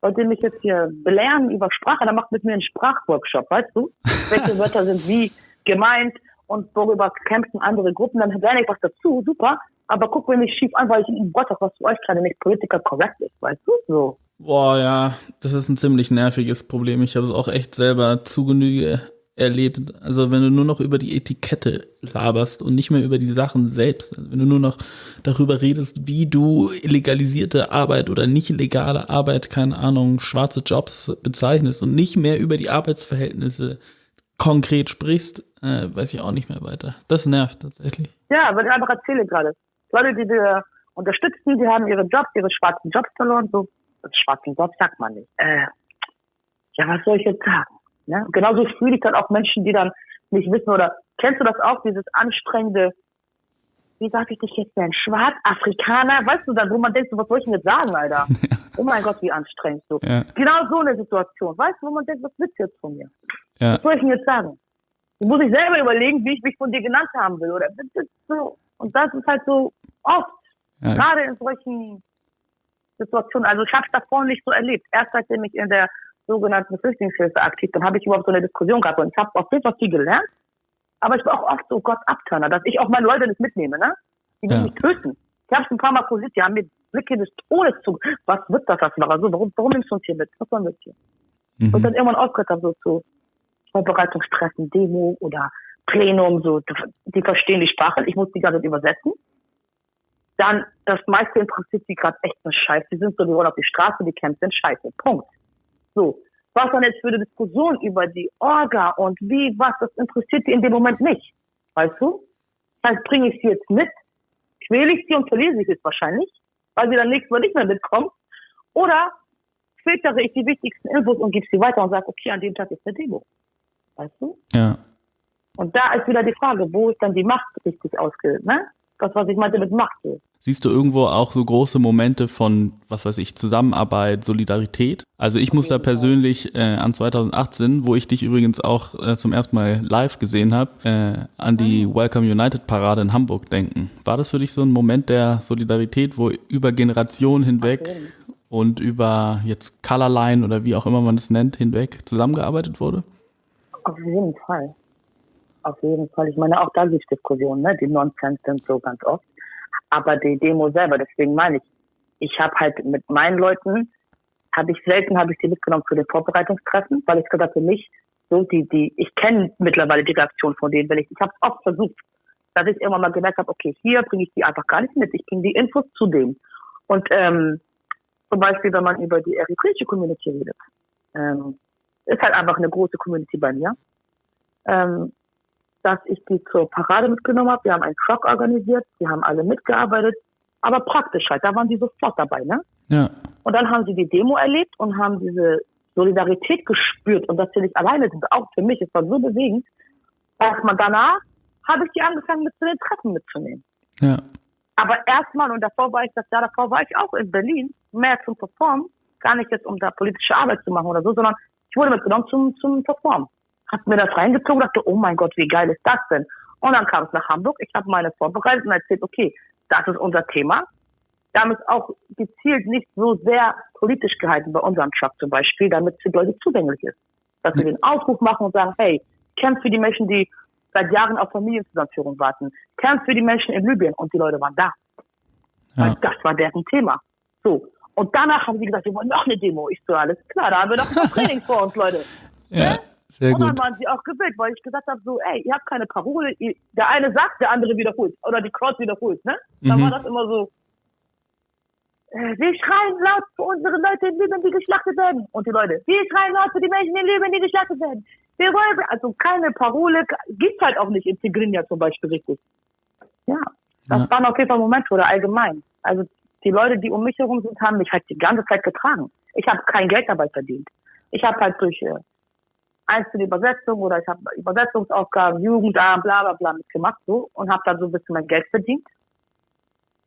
Wollt ihr mich jetzt hier belehren über Sprache? Dann macht mit mir einen Sprachworkshop, weißt du? Welche Wörter sind wie gemeint und worüber kämpfen andere Gruppen? Dann lerne ich was dazu, super. Aber guck mir nicht schief an, weil ich in Gott was für euch gerade nicht political correct ist, weißt du? So. Boah, ja, das ist ein ziemlich nerviges Problem. Ich habe es auch echt selber zu Genüge erlebt. Also wenn du nur noch über die Etikette laberst und nicht mehr über die Sachen selbst, also wenn du nur noch darüber redest, wie du illegalisierte Arbeit oder nicht legale Arbeit, keine Ahnung, schwarze Jobs bezeichnest und nicht mehr über die Arbeitsverhältnisse konkret sprichst, äh, weiß ich auch nicht mehr weiter. Das nervt tatsächlich. Ja, weil ich einfach erzähle gerade. Leute, die wir unterstützen, die haben ihre Jobs, ihre schwarzen Jobs verloren. So, schwarzen Jobs sagt man nicht. Äh, ja, was soll ich jetzt sagen? Ne? Genauso fühle ich dann auch Menschen, die dann nicht wissen oder kennst du das auch, dieses anstrengende, wie sag ich dich jetzt denn, Schwarzafrikaner, weißt du dann, wo man denkt, was soll ich denn jetzt sagen, Alter? Ja. Oh mein Gott, wie anstrengend so. Ja. Genau so eine Situation, weißt du, wo man denkt, was willst du jetzt von mir? Ja. Was soll ich denn jetzt sagen? Da muss ich selber überlegen, wie ich mich von dir genannt haben will, oder? So. Und das ist halt so oft, gerade in solchen Situationen. Also ich habe es davor nicht so erlebt. Erst seitdem ich in der sogenannten Flüchtlingshilfe aktiv, dann habe ich überhaupt so eine Diskussion gehabt und ich habe auf jeden Fall viel gelernt. Aber ich war auch oft so Gott abturner, dass ich auch meine Leute nicht mitnehme, ne? Die ja. mich töten. Ich habe es ein paar Mal posiert, die haben mir Blicke des Todes zu. Was wird das, was war so? Warum, warum nimmst du uns hier mit? Was sollen wir hier? Mhm. Und dann irgendwann aufgehört habe, so zu Vorbereitungstreffen, Demo oder Plenum, so, die verstehen die Sprache, ich muss die ganze Zeit übersetzen. Dann, das meiste interessiert sie gerade echt nur Scheiße. Die sind so, die wollen auf die Straße, die kämpfen, Scheiße. Punkt. So. Was dann jetzt für eine Diskussion über die Orga und wie, was, das interessiert die in dem Moment nicht. Weißt du? Das heißt, bringe ich sie jetzt mit, quäle ich sie und verlese ich es wahrscheinlich, weil sie dann nächstes Mal nicht mehr mitkommt. Oder filtere ich die wichtigsten Infos und gebe sie weiter und sage, okay, an dem Tag ist eine Demo. Weißt du? Ja. Und da ist wieder die Frage, wo ist dann die Macht richtig ausgebildet, ne? Das, was ich meinte mit Macht. Siehst du irgendwo auch so große Momente von, was weiß ich, Zusammenarbeit, Solidarität? Also ich muss da persönlich äh, an 2018, wo ich dich übrigens auch äh, zum ersten Mal live gesehen habe, äh, an die ah. Welcome United Parade in Hamburg denken. War das für dich so ein Moment der Solidarität, wo über Generationen hinweg und über jetzt Colorline oder wie auch immer man es nennt, hinweg zusammengearbeitet wurde? Auf jeden Fall. Auf jeden Fall. Ich meine, auch da gibt es Diskussionen, ne? die Nonsens sind so ganz oft aber die Demo selber, deswegen meine ich, ich habe halt mit meinen Leuten, habe ich selten, habe ich die mitgenommen zu den Vorbereitungstreffen, weil ich gesagt für mich, so die, die, ich kenne mittlerweile die Reaktion von denen, wenn ich, ich habe es oft versucht, dass ich irgendwann mal gemerkt habe, okay, hier bringe ich die einfach gar nicht mit, ich bringe die Infos zu denen. Und ähm, zum Beispiel, wenn man über die eritreische Community redet, ähm, ist halt einfach eine große Community bei mir. Ähm, dass ich die zur Parade mitgenommen habe. Wir haben einen Truck organisiert, die haben alle mitgearbeitet, aber praktisch halt, da waren die sofort dabei, ne? Ja. Und dann haben sie die Demo erlebt und haben diese Solidarität gespürt und dass sie nicht alleine sind, auch für mich, es war so bewegend, dass man danach habe ich die angefangen mit zu den Treffen mitzunehmen. Ja. Aber erstmal, und davor war ich das Jahr davor war ich auch in Berlin, mehr zum Performen, gar nicht jetzt um da politische Arbeit zu machen oder so, sondern ich wurde mitgenommen zum, zum Performen hab mir das reingezogen, dachte, oh mein Gott, wie geil ist das denn? Und dann kam es nach Hamburg, ich habe meine vorbereitet und erzählt, okay, das ist unser Thema. Es auch gezielt nicht so sehr politisch gehalten bei unserem Truck zum Beispiel, damit es für Leute zugänglich ist. Dass wir den Aufruf machen und sagen, hey, kämpft für die Menschen, die seit Jahren auf Familienzusammenführung warten. Kämpft für die Menschen in Libyen. Und die Leute waren da. Ja. Weil das war deren Thema. So. Und danach haben sie gesagt, wir wollen noch eine Demo. Ich so, alles klar, da haben wir noch ein Training vor uns, Leute. Ja. Sehr und dann waren sie auch gewillt, weil ich gesagt habe, so, ey, ihr habt keine Parole, ihr, der eine sagt, der andere wiederholt. Oder die Crowd wiederholt, ne? Dann mhm. war das immer so, äh, wir schreien laut für unsere Leute in Libyen, die geschlachtet werden. Und die Leute, wir schreien laut für die Menschen in Libyen, die geschlachtet werden. Wir wollen, also keine Parole gibt's halt auch nicht in Tigrinya zum Beispiel richtig. Ja, das ja. waren auf jeden Fall Momente oder allgemein. Also die Leute, die um mich herum sind, haben mich halt die ganze Zeit getragen. Ich habe kein Geld dabei verdient. Ich habe halt durch äh, einzelne Übersetzungen oder ich habe Übersetzungsaufgaben, Jugendamt, bla bla bla mitgemacht so und habe dann so ein bisschen mein Geld verdient.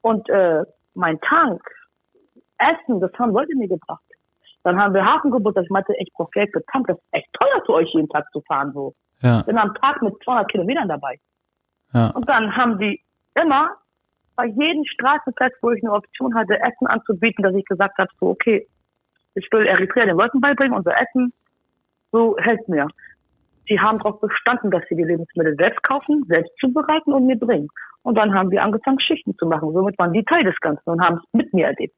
Und äh, mein Tank, Essen, das haben Leute mir gebracht. Dann haben wir Hafengeburtstag. Ich meinte, ich brauche Geld für Tank. Das ist echt teuer für euch jeden Tag zu fahren so. Ja. Bin am Tag mit 200 Kilometern dabei. Ja. Und dann haben die immer bei jedem Straßenfest, wo ich eine Option hatte, Essen anzubieten, dass ich gesagt habe, so okay, ich will Eritrea den Leuten beibringen, unser Essen, so hält mir. Sie haben darauf bestanden, dass sie die Lebensmittel selbst kaufen, selbst zubereiten und mir bringen. Und dann haben wir angefangen, Schichten zu machen. Somit waren die Teil des Ganzen und haben es mit mir erlebt.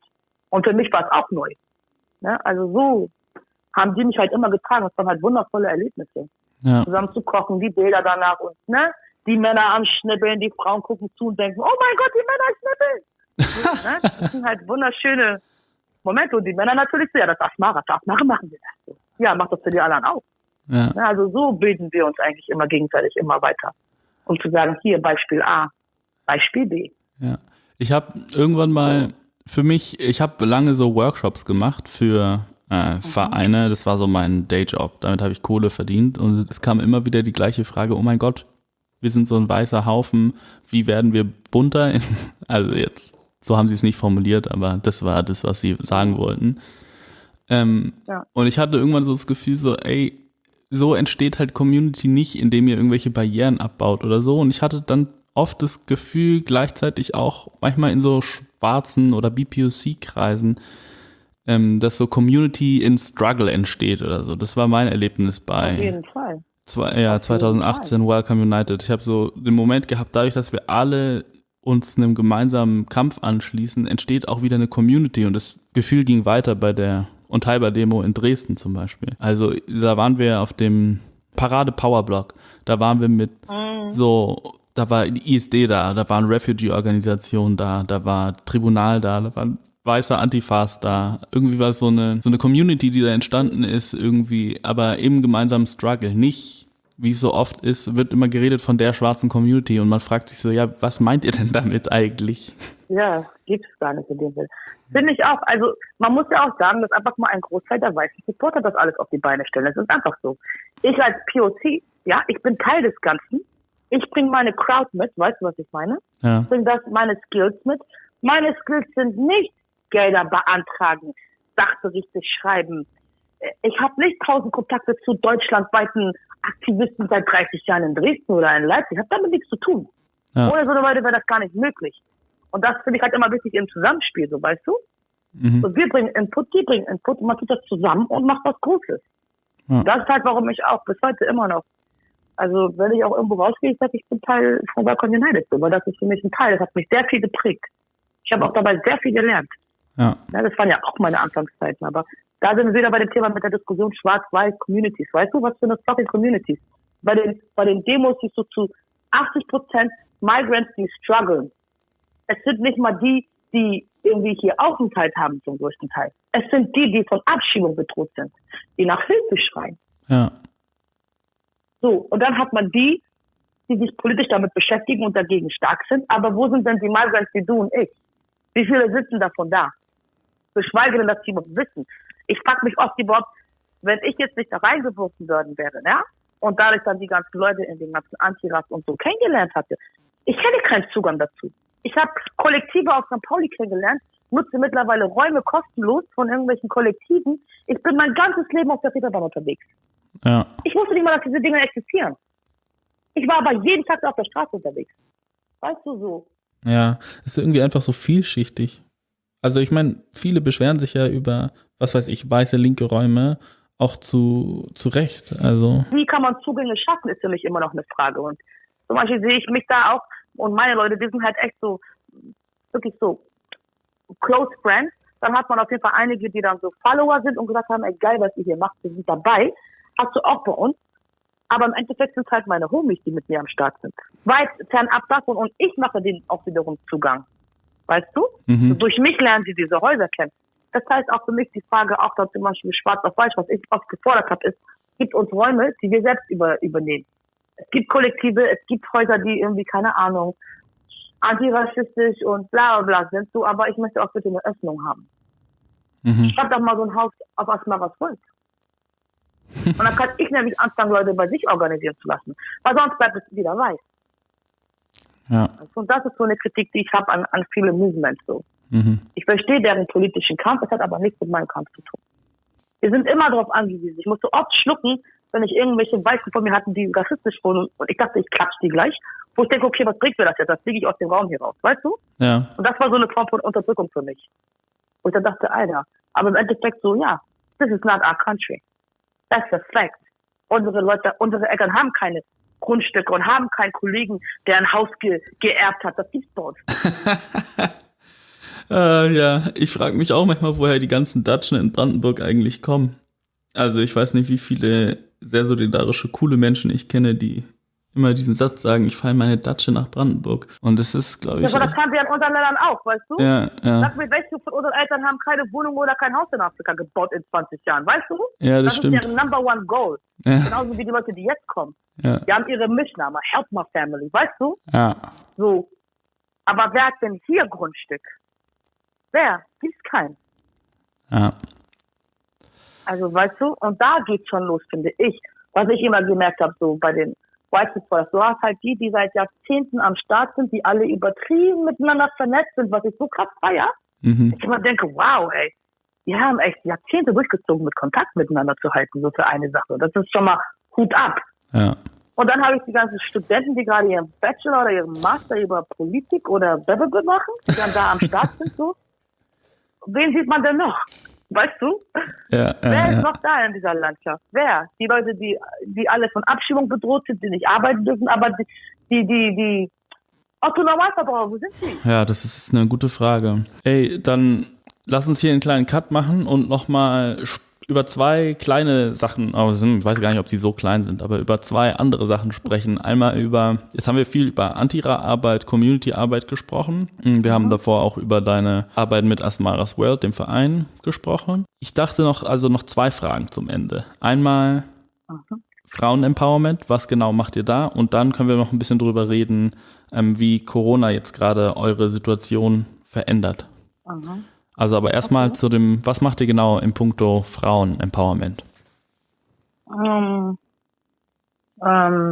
Und für mich war es auch neu. Ne? Also so haben die mich halt immer getragen. Das waren halt wundervolle Erlebnisse. Ja. Zusammen zu kochen, die Bilder danach und ne? die Männer am Schnippeln, die Frauen gucken zu und denken, oh mein Gott, die Männer schnippeln. so, ne? Das sind halt wunderschöne Momente. Und die Männer natürlich so, ja, das machen, das darf machen, machen wir das. So. Ja, macht das für die anderen auch. Ja. Also so bilden wir uns eigentlich immer gegenseitig immer weiter. Um zu sagen, hier Beispiel A, Beispiel B. Ja. Ich habe irgendwann mal für mich, ich habe lange so Workshops gemacht für äh, mhm. Vereine. Das war so mein Dayjob. Damit habe ich Kohle verdient. Und es kam immer wieder die gleiche Frage, oh mein Gott, wir sind so ein weißer Haufen, wie werden wir bunter? also jetzt, so haben sie es nicht formuliert, aber das war das, was sie sagen wollten. Ähm, ja. Und ich hatte irgendwann so das Gefühl, so, ey, so entsteht halt Community nicht, indem ihr irgendwelche Barrieren abbaut oder so. Und ich hatte dann oft das Gefühl, gleichzeitig auch manchmal in so schwarzen oder BPOC-Kreisen, ähm, dass so Community in Struggle entsteht oder so. Das war mein Erlebnis bei. Auf jeden Fall. Zwei, ja, 2018 Welcome United. Ich habe so den Moment gehabt, dadurch, dass wir alle uns einem gemeinsamen Kampf anschließen, entsteht auch wieder eine Community und das Gefühl ging weiter bei der Unteilbar-Demo in Dresden zum Beispiel. Also da waren wir auf dem Parade Powerblock. Da waren wir mit mhm. so, da war die ISD da, da waren Refugee-Organisationen da, da war Tribunal da, da waren weißer Antifas da. Irgendwie war es so eine, so eine Community, die da entstanden ist, irgendwie, aber im gemeinsamen Struggle. Nicht, wie es so oft ist, wird immer geredet von der schwarzen Community und man fragt sich so, ja, was meint ihr denn damit eigentlich? Ja, gibt es gar nicht in dem Fall. Finde ich auch. Also man muss ja auch sagen, dass einfach mal ein Großteil der weißen Supporter das alles auf die Beine stellen. Das ist einfach so. Ich als POC, ja, ich bin Teil des Ganzen. Ich bringe meine Crowd mit, weißt du, was ich meine? Ja. Ich bringe das meine Skills mit. Meine Skills sind nicht Gelder beantragen, Sachberichte schreiben. Ich habe nicht tausend Kontakte zu deutschlandweiten Aktivisten seit 30 Jahren in Dresden oder in Leipzig. Ich habe damit nichts zu tun. Ja. Ohne so eine Leute wäre das gar nicht möglich. Und das finde ich halt immer wichtig im Zusammenspiel, so weißt du? Mhm. So, wir bringen Input, die bringen Input und man tut das zusammen und macht was Großes. Ja. Das ist halt, warum ich auch bis heute immer noch, also wenn ich auch irgendwo rausgehe, ich sage, ich bin Teil von Balkon United, weil das ist für mich ein Teil, das hat mich sehr viel geprägt. Ich habe auch dabei sehr viel gelernt. Ja. ja. Das waren ja auch meine Anfangszeiten, aber da sind wir wieder bei dem Thema mit der Diskussion Schwarz-Weiß Communities. Weißt du, was für eine fucking Communities? Bei den, bei den Demos siehst du zu 80 Prozent Migrants, die strugglen. Es sind nicht mal die, die irgendwie hier Aufenthalt haben zum größten Teil. Es sind die, die von Abschiebung bedroht sind, die nach Hilfe schreien. Ja. So, und dann hat man die, die sich politisch damit beschäftigen und dagegen stark sind. Aber wo sind denn die Migrants wie du und ich? Wie viele sitzen davon da? Geschweige denn, dass sie überhaupt wissen. Ich frage mich oft überhaupt, wenn ich jetzt nicht da reingeworfen worden wäre, ja, und dadurch dann die ganzen Leute in den ganzen Antiras und so kennengelernt hatte, ich hätte keinen Zugang dazu. Ich habe Kollektive auf St. Pauli kennengelernt, nutze mittlerweile Räume kostenlos von irgendwelchen Kollektiven. Ich bin mein ganzes Leben auf der Reeperbahn unterwegs. Ja. Ich wusste nicht mal, dass diese Dinge existieren. Ich war aber jeden Tag auf der Straße unterwegs. Weißt du so? Ja, es ist irgendwie einfach so vielschichtig. Also ich meine, viele beschweren sich ja über, was weiß ich, weiße linke Räume, auch zu, zu Recht. Also. Wie kann man Zugänge schaffen, ist für mich immer noch eine Frage. Und zum Beispiel sehe ich mich da auch und meine Leute, die sind halt echt so, wirklich so close friends. Dann hat man auf jeden Fall einige, die dann so Follower sind und gesagt haben, ey geil, was ihr hier macht, wir sind dabei. Hast du auch bei uns. Aber im Endeffekt sind es halt meine Homies, die mit mir am Start sind. Weit fernab davon und ich mache denen auch wiederum Zugang. Weißt du? Mhm. Durch mich lernen sie diese Häuser kennen. Das heißt auch für mich die Frage, auch da zum Beispiel schwarz auf weiß, was ich oft gefordert habe, ist, gibt uns Räume, die wir selbst über, übernehmen. Es gibt Kollektive, es gibt Häuser, die irgendwie, keine Ahnung, antirassistisch und bla bla bla sind, so, aber ich möchte auch bitte eine Öffnung haben. Mhm. Schreibt doch mal so ein Haus auf was mal was wollt. und dann kann ich nämlich anfangen, Leute bei sich organisieren zu lassen. Weil sonst bleibt es wieder weiß. Ja. Und das ist so eine Kritik, die ich habe an, an viele Movements so. Mhm. Ich verstehe deren politischen Kampf, es hat aber nichts mit meinem Kampf zu tun. Wir sind immer darauf angewiesen. Ich musste oft schlucken, wenn ich irgendwelche Weißen von mir hatten, die rassistisch wurden und ich dachte, ich klatsch die gleich. Wo ich denke, okay, was bringt mir das jetzt? Das fliege ich aus dem Raum hier raus, weißt du? Ja. Und das war so eine Form von Unterdrückung für mich. Und dann dachte, Alter, aber im Endeffekt so, ja, this is not our country. That's a fact. Unsere Leute, unsere Eltern haben keine Grundstücke und haben keinen Kollegen, der ein Haus ge geerbt hat. Das gibt's dort. äh, ja, ich frage mich auch manchmal, woher die ganzen Dutchen in Brandenburg eigentlich kommen. Also ich weiß nicht, wie viele sehr solidarische, coole Menschen ich kenne, die immer diesen Satz sagen, ich fahre meine Datsche nach Brandenburg. Und das ist, glaube ich. Ja, aber das kann sie in unseren Ländern auch, weißt du? Ja, ja. Sag mir, welche von unseren Eltern haben keine Wohnung oder kein Haus in Afrika gebaut in 20 Jahren, weißt du? Ja, das, das stimmt. Das ist deren Number One Goal. Ja. Genauso wie die Leute, die jetzt kommen. Ja. Die haben ihre Mischname, Help My Family, weißt du? Ja. So. Aber wer hat denn hier Grundstück? Wer? Gibt's keinen. Ja. Also, weißt du, und da geht's schon los, finde ich. Was ich immer gemerkt habe, so bei den Supporters. Du hast halt die, die seit Jahrzehnten am Start sind, die alle übertrieben miteinander vernetzt sind, was ich so krass feier. Mhm. Ich immer denke, wow, ey, die haben echt Jahrzehnte durchgezogen, mit Kontakt miteinander zu halten, so für eine Sache. Das ist schon mal Hut ab. Ja. Und dann habe ich die ganzen Studenten, die gerade ihren Bachelor oder ihren Master über Politik oder Werbebüro machen, die dann da am Start sind, so. Wen sieht man denn noch? Weißt du? Ja, Wer ist noch da in dieser Landschaft? Wer? Die Leute, die, die alle von Abschiebung bedroht sind, die nicht arbeiten dürfen, aber die, die, die, die Otto Normalverbraucher, wo sind die? Ja, das ist eine gute Frage. Ey, dann lass uns hier einen kleinen Cut machen und nochmal über zwei kleine Sachen, also ich weiß gar nicht, ob sie so klein sind, aber über zwei andere Sachen sprechen. Einmal über, jetzt haben wir viel über Antira-Arbeit, Community-Arbeit gesprochen. Wir haben mhm. davor auch über deine Arbeit mit Asmaras World, dem Verein, gesprochen. Ich dachte noch, also noch zwei Fragen zum Ende. Einmal mhm. Frauen-Empowerment, was genau macht ihr da? Und dann können wir noch ein bisschen drüber reden, ähm, wie Corona jetzt gerade eure Situation verändert. Mhm. Also aber erstmal okay. zu dem, was macht ihr genau im Punkto Frauen-Empowerment? Ähm, ähm,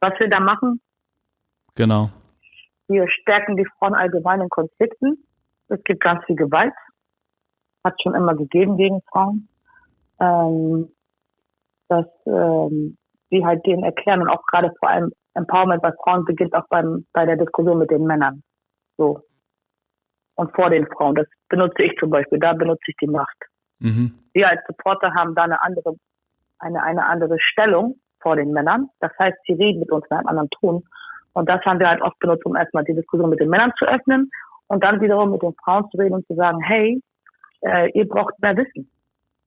was wir da machen? Genau. Wir stärken die Frauen allgemein in Konflikten. Es gibt ganz viel Gewalt. Hat schon immer gegeben gegen Frauen. Ähm, dass ähm, wir halt denen erklären und auch gerade vor allem Empowerment bei Frauen beginnt auch beim, bei der Diskussion mit den Männern. So, und vor den Frauen. Das benutze ich zum Beispiel, da benutze ich die Macht. Mhm. Wir als Supporter haben da eine andere, eine, eine andere Stellung vor den Männern. Das heißt, sie reden mit uns in einem anderen Ton. Und das haben wir halt oft benutzt, um erstmal die Diskussion mit den Männern zu öffnen und dann wiederum mit den Frauen zu reden und zu sagen, hey, äh, ihr braucht mehr Wissen.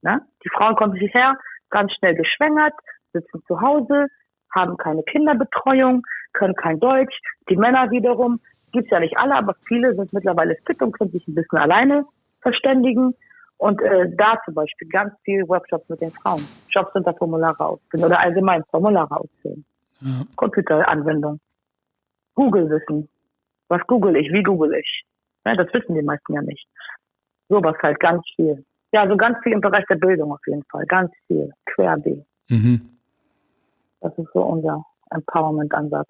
Ne? Die Frauen kommen hierher, ganz schnell geschwängert, sitzen zu Hause, haben keine Kinderbetreuung, können kein Deutsch. Die Männer wiederum gibt's ja nicht alle, aber viele sind mittlerweile fit und können sich ein bisschen alleine verständigen. Und äh, da zum Beispiel ganz viel Workshops mit den Frauen. Jobs unter Formulare ausfüllen oder allgemein Formulare ausfüllen. Ja. Computeranwendung. Google-Wissen. Was google ich? Wie google ich? Ja, das wissen die meisten ja nicht. Sowas halt ganz viel. Ja, so ganz viel im Bereich der Bildung auf jeden Fall. Ganz viel. Querbeet. Mhm. Das ist so unser Empowerment-Ansatz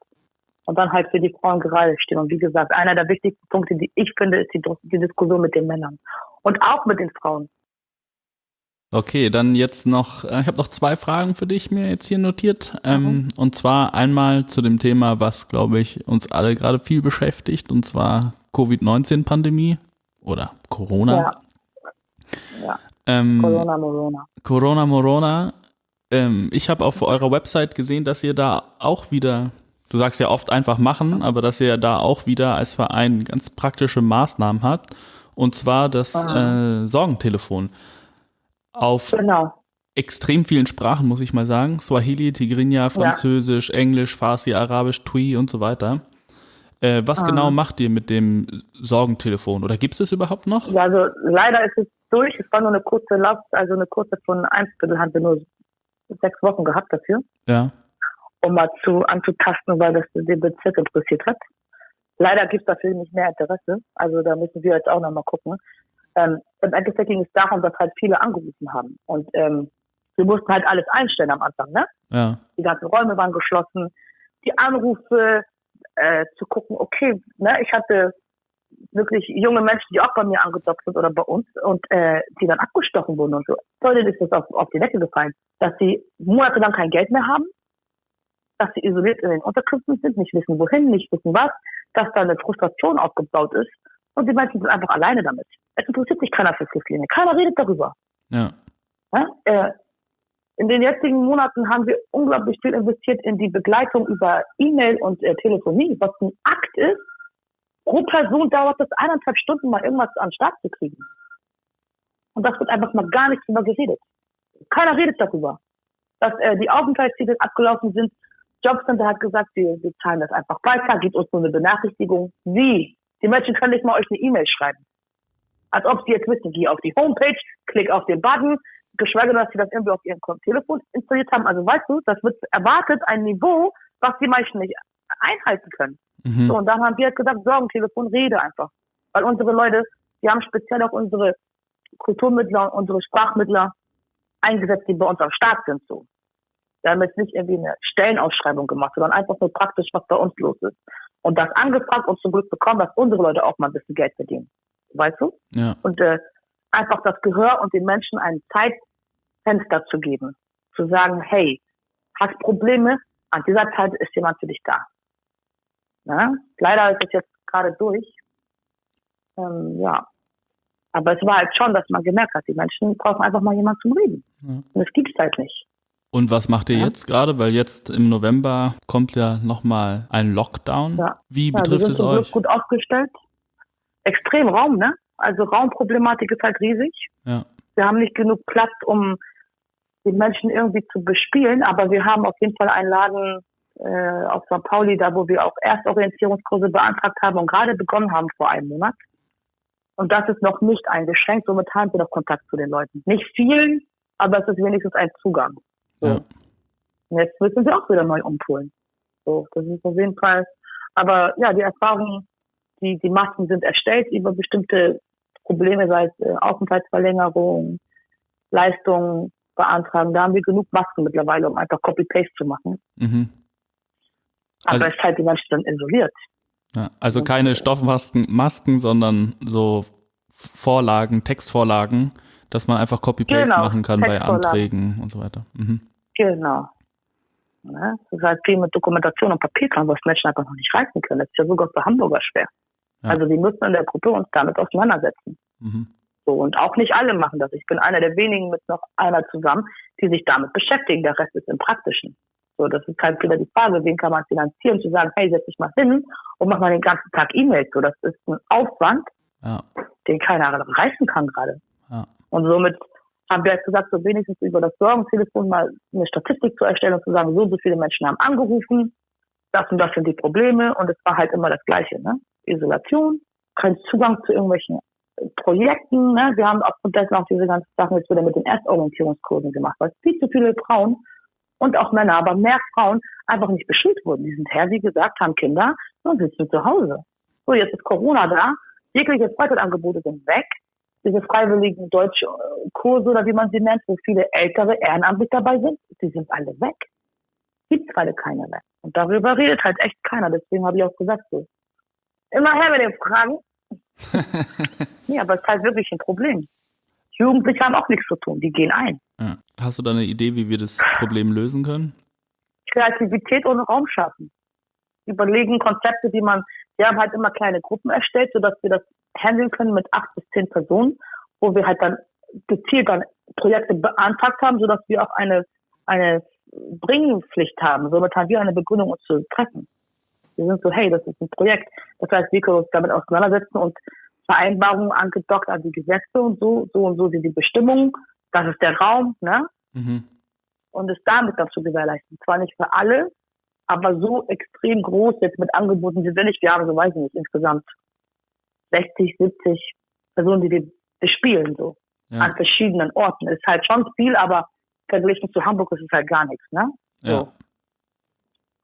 und dann halt für die Frauen gerade stehen. Und wie gesagt, einer der wichtigsten Punkte, die ich finde, ist die, die Diskussion mit den Männern und auch mit den Frauen. Okay, dann jetzt noch, äh, ich habe noch zwei Fragen für dich mir jetzt hier notiert. Ähm, mhm. Und zwar einmal zu dem Thema, was, glaube ich, uns alle gerade viel beschäftigt, und zwar Covid-19-Pandemie oder Corona. Ja. ja. Ähm, Corona Morona. Corona Morona. Ähm, ich habe auf eurer Website gesehen, dass ihr da auch wieder du sagst ja oft einfach machen, aber dass ihr ja da auch wieder als Verein ganz praktische Maßnahmen habt. Und zwar das äh, Sorgentelefon. Auf genau. extrem vielen Sprachen, muss ich mal sagen. Swahili, Tigrinya, Französisch, ja. Englisch, Farsi, Arabisch, Tui und so weiter. Äh, was ah. genau macht ihr mit dem Sorgentelefon? Oder gibt es es überhaupt noch? Ja, also leider ist es durch. Es war nur eine kurze Last, also eine kurze von ein Viertel haben wir nur sechs Wochen gehabt dafür. Ja. Um mal zu anzutasten, weil das den Bezirk interessiert hat. Leider gibt es dafür nicht mehr Interesse. Also da müssen wir jetzt auch nochmal gucken. Ähm, Im Endeffekt ging es darum, dass halt viele angerufen haben. Und ähm, wir mussten halt alles einstellen am Anfang, ne? Ja. Die ganzen Räume waren geschlossen. Die Anrufe, äh, zu gucken, okay, ne, ich hatte wirklich junge Menschen, die auch bei mir angedockt sind oder bei uns und äh, die dann abgestochen wurden und so. Leute ist das auf, auf die Decke gefallen, dass sie monatelang kein Geld mehr haben, dass sie isoliert in den Unterkünften sind, nicht wissen wohin, nicht wissen was, dass da eine Frustration aufgebaut ist und die Menschen sind einfach alleine damit. Es interessiert sich keiner für Flüchtlinge, keiner redet darüber. Ja. ja äh, in den jetzigen Monaten haben wir unglaublich viel investiert in die Begleitung über E-Mail und äh, Telefonie, was ein Akt ist. Pro Person dauert es eineinhalb Stunden, mal irgendwas an den Start zu kriegen. Und das wird einfach mal gar nicht drüber geredet. Keiner redet darüber. Dass äh, die Aufenthaltstitel abgelaufen sind. Jobcenter hat gesagt, wir, wir zahlen das einfach weiter, gibt uns nur eine Benachrichtigung. Wie? Die Menschen können nicht mal euch eine E-Mail schreiben. Als ob sie jetzt wissen, geh auf die Homepage, klick auf den Button, geschweige denn, dass sie das irgendwie auf ihrem Telefon installiert haben. Also weißt du, das wird erwartet, ein Niveau, was die Menschen nicht einhalten können. Mhm. So, und dann haben wir halt gesagt, Sorgentelefon, rede einfach. Weil unsere Leute, die haben speziell auch unsere Kulturmittler, unsere Sprachmittler eingesetzt, die bei uns am Start sind, so. Wir haben jetzt nicht irgendwie eine Stellenausschreibung gemacht, sondern einfach nur praktisch, was bei uns los ist. Und das angefragt und zum Glück bekommen, dass unsere Leute auch mal ein bisschen Geld verdienen. Weißt du? Ja. Und äh, einfach das Gehör und den Menschen ein Zeitfenster zu geben. Zu sagen, hey, hast Probleme, an dieser Zeit ist jemand für dich da. Ja? Leider ist es jetzt gerade durch. Ähm, ja. Aber es war halt schon, dass man gemerkt hat, die Menschen brauchen einfach mal jemanden zum Reden. Ja. Und das gibt es halt nicht. Und was macht ihr ja. jetzt gerade? Weil jetzt im November kommt ja nochmal ein Lockdown. Ja. Wie betrifft es euch? gut aufgestellt. Extrem Raum, ne? Also Raumproblematik ist halt riesig. Ja. Wir haben nicht genug Platz, um die Menschen irgendwie zu bespielen, aber wir haben auf jeden Fall einen Laden äh, auf St. Pauli, da wo wir auch Erstorientierungskurse beantragt haben und gerade begonnen haben vor einem Monat. Und das ist noch nicht eingeschränkt, somit haben wir noch Kontakt zu den Leuten. Nicht vielen, aber es ist wenigstens ein Zugang. So. Ja. Und jetzt müssen wir auch wieder neu umpolen. So, das ist auf jeden Fall. Aber ja, die Erfahrung, die, die Masken sind erstellt über bestimmte Probleme, sei es äh, Aufenthaltsverlängerung, Leistungen beantragen. Da haben wir genug Masken mittlerweile, um einfach Copy-Paste zu machen. Mhm. Also, Aber es ist halt die Menschen dann isoliert. Ja, also keine Stoffmasken, Masken, sondern so Vorlagen, Textvorlagen, dass man einfach Copy-Paste genau, machen kann bei Anträgen und so weiter. Mhm. Genau. Ja, das ist halt viel mit Dokumentation und Papierkram, was Menschen einfach noch nicht reißen können. Das ist ja sogar für Hamburger schwer. Ja. Also wir müssen in der Gruppe uns damit auseinandersetzen. Mhm. So, und auch nicht alle machen das. Ich bin einer der wenigen mit noch einer zusammen, die sich damit beschäftigen. Der Rest ist im Praktischen. So, das ist halt wieder die Frage, wen kann man finanzieren, zu sagen, hey, setz dich mal hin und mach mal den ganzen Tag E-Mails. So, das ist ein Aufwand, ja. den keiner reißen kann gerade. Ja. Und somit haben wir jetzt gesagt, so wenigstens über das Sorgentelefon mal eine Statistik zu erstellen und zu sagen, so, so viele Menschen haben angerufen, das und das sind die Probleme und es war halt immer das Gleiche, ne? Isolation, kein Zugang zu irgendwelchen Projekten, ne? Wir haben aufgrund dessen auch diese ganzen Sachen jetzt wieder mit den Erstorientierungskursen gemacht, weil viel zu viele Frauen und auch Männer, aber mehr Frauen einfach nicht beschult wurden. Die sind her, wie gesagt, haben Kinder und sitzen zu Hause. So, jetzt ist Corona da, jegliche Freizeitangebote sind weg, diese freiwilligen Deutschkurse oder wie man sie nennt, wo viele ältere ehrenamtlich dabei sind, die sind alle weg. Gibt gerade keine mehr. Und darüber redet halt echt keiner. Deswegen habe ich auch gesagt, so, immer her mit den Fragen. nee, aber es ist halt wirklich ein Problem. Jugendliche haben auch nichts zu tun, die gehen ein. Ja. Hast du da eine Idee, wie wir das Problem lösen können? Kreativität und Raum schaffen. Überlegen Konzepte, die man, wir haben halt immer kleine Gruppen erstellt, sodass wir das handeln können mit acht bis zehn Personen, wo wir halt dann gezielt dann Projekte beantragt haben, sodass wir auch eine, eine Bringpflicht haben. Somit haben wir eine Begründung, uns zu treffen. Wir sind so, hey, das ist ein Projekt. Das heißt, wir können uns damit auseinandersetzen und Vereinbarungen angedockt an die Gesetze und so, so und so sind die Bestimmungen. Das ist der Raum, ne? Mhm. Und es damit dann zu gewährleisten. Zwar nicht für alle, aber so extrem groß jetzt mit Angeboten sind wir nicht. Wir haben, so weiß ich nicht, insgesamt 60, 70 Personen, die wir bespielen, so. Ja. An verschiedenen Orten. Ist halt schon viel, aber verglichen zu Hamburg ist es halt gar nichts, ne? So. Ja.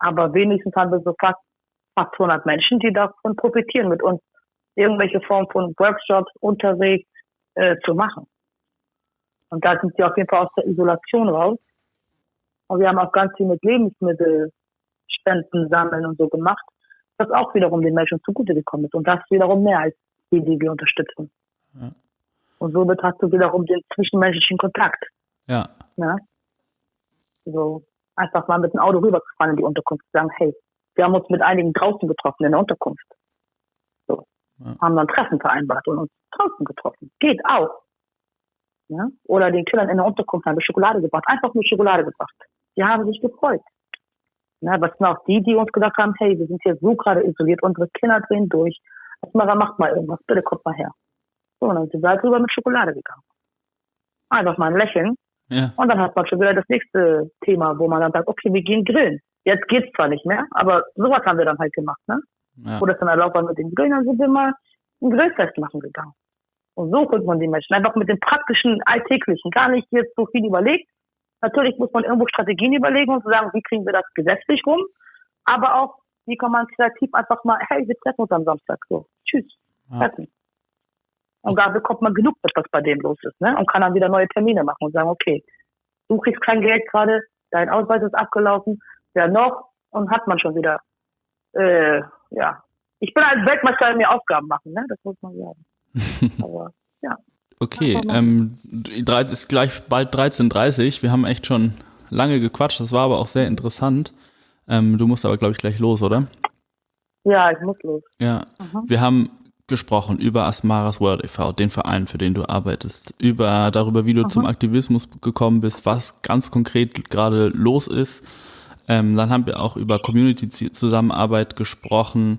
Aber wenigstens haben wir so fast, fast 200 Menschen, die davon profitieren, mit uns irgendwelche Form von Workshops, Unterricht äh, zu machen. Und da sind sie auf jeden Fall aus der Isolation raus. Und wir haben auch ganz viel mit Lebensmittelspenden sammeln und so gemacht, was auch wiederum den Menschen zugute gekommen ist. Und das wiederum mehr als die, die wir unterstützen. Ja. Und somit hast du wiederum den zwischenmenschlichen Kontakt. Ja. ja? So einfach mal mit dem Auto rüberzufahren in die Unterkunft und sagen, hey, wir haben uns mit einigen draußen getroffen in der Unterkunft. So. Ja. Haben dann Treffen vereinbart und uns draußen getroffen. Geht auch. Ja? Oder den Kindern in der Unterkunft haben wir Schokolade gebracht. Einfach nur Schokolade gebracht. Die haben sich gefreut. Ja, was sind auch die, die uns gesagt haben, hey, wir sind hier so gerade isoliert, unsere Kinder drehen durch. Asmara, macht mal irgendwas, bitte kommt mal her. So, und dann sind wir halt rüber mit Schokolade gegangen. Einfach mal ein Lächeln. Ja. Und dann hat man schon wieder das nächste Thema, wo man dann sagt, okay, wir gehen grillen. Jetzt geht's zwar nicht mehr, aber sowas haben wir dann halt gemacht, ne? Ja. Wo das dann erlaubt war mit den Grillen, dann sind wir mal ein Grillfest machen gegangen. Und so holt man die Menschen. Einfach mit dem praktischen, alltäglichen. Gar nicht jetzt so viel überlegt. Natürlich muss man irgendwo Strategien überlegen und sagen, wie kriegen wir das gesetzlich rum. Aber auch, wie kann man kreativ einfach mal, hey, wir treffen uns am Samstag. So, tschüss. Ja. Treffen. Und da bekommt man genug mit, was bei dem los ist. Ne? Und kann dann wieder neue Termine machen und sagen, okay, du kriegst kein Geld gerade, dein Ausweis ist abgelaufen, wer noch? Und hat man schon wieder, äh, ja. Ich bin als Weltmeister mir Aufgaben machen, ne? Das muss man sagen. Aber ja. Okay, ähm, ist gleich bald 13.30 Wir haben echt schon lange gequatscht. Das war aber auch sehr interessant. Ähm, du musst aber, glaube ich, gleich los, oder? Ja, ich muss los. Ja. Mhm. Wir haben gesprochen über Asmaras World e.V., den Verein, für den du arbeitest, über darüber, wie du mhm. zum Aktivismus gekommen bist, was ganz konkret gerade los ist. Ähm, dann haben wir auch über Community-Zusammenarbeit gesprochen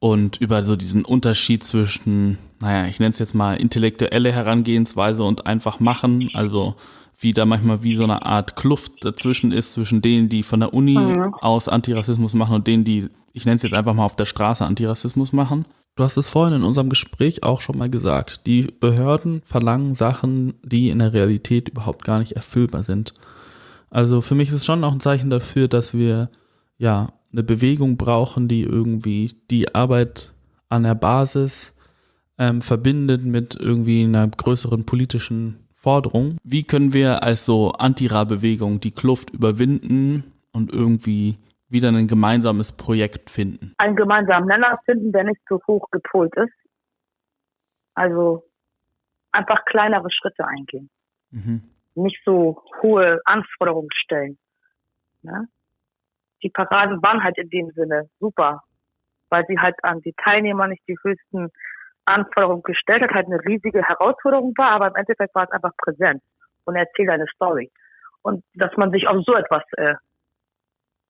und über so diesen Unterschied zwischen, naja, ich nenne es jetzt mal intellektuelle Herangehensweise und einfach machen, also wie da manchmal wie so eine Art Kluft dazwischen ist, zwischen denen, die von der Uni mhm. aus Antirassismus machen und denen, die, ich nenne es jetzt einfach mal auf der Straße Antirassismus machen. Du hast es vorhin in unserem Gespräch auch schon mal gesagt. Die Behörden verlangen Sachen, die in der Realität überhaupt gar nicht erfüllbar sind. Also für mich ist es schon auch ein Zeichen dafür, dass wir ja eine Bewegung brauchen, die irgendwie die Arbeit an der Basis ähm, verbindet mit irgendwie einer größeren politischen Forderung. Wie können wir als so Antira-Bewegung die Kluft überwinden und irgendwie wieder ein gemeinsames Projekt finden? Einen gemeinsamen Nenner finden, der nicht zu hoch gepolt ist. Also einfach kleinere Schritte eingehen. Mhm. Nicht so hohe Anforderungen stellen. Ne? Die Paraden waren halt in dem Sinne super, weil sie halt an die Teilnehmer nicht die höchsten Anforderungen gestellt hat, halt eine riesige Herausforderung war, aber im Endeffekt war es einfach präsent und erzählt eine Story. Und dass man sich auf so etwas, äh,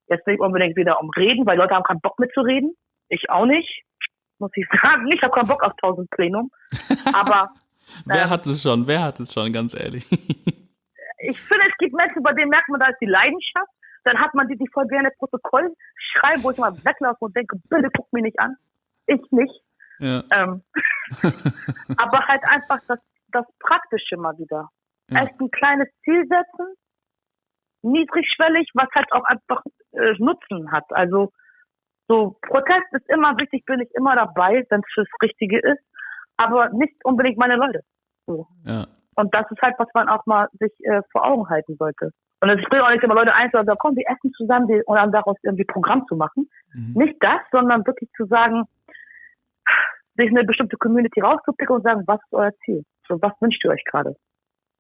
jetzt nicht unbedingt wieder umreden, weil Leute haben keinen Bock mitzureden. Ich auch nicht, muss ich sagen. Ich habe keinen Bock auf tausend Plenum. Aber Wer ähm, hat es schon? Wer hat es schon, ganz ehrlich? ich finde, es gibt Menschen, bei denen merkt man, da ist die Leidenschaft dann hat man die, die voll gerne Protokoll schreiben, wo ich mal weglaufe und denke, bitte guck mich nicht an. Ich nicht. Ja. Ähm, aber halt einfach das, das Praktische mal wieder. Ja. Erst ein kleines Ziel setzen, niedrigschwellig, was halt auch einfach äh, Nutzen hat. Also so Protest ist immer wichtig, bin ich immer dabei, wenn es das Richtige ist, aber nicht unbedingt meine Leute. So. Ja. Und das ist halt, was man auch mal sich äh, vor Augen halten sollte. Und es bringt auch nicht immer Leute ein, sagen, komm, wir essen zusammen und dann daraus irgendwie Programm zu machen. Mhm. Nicht das, sondern wirklich zu sagen, sich eine bestimmte Community rauszupicken und sagen, was ist euer Ziel? So, was wünscht ihr euch gerade?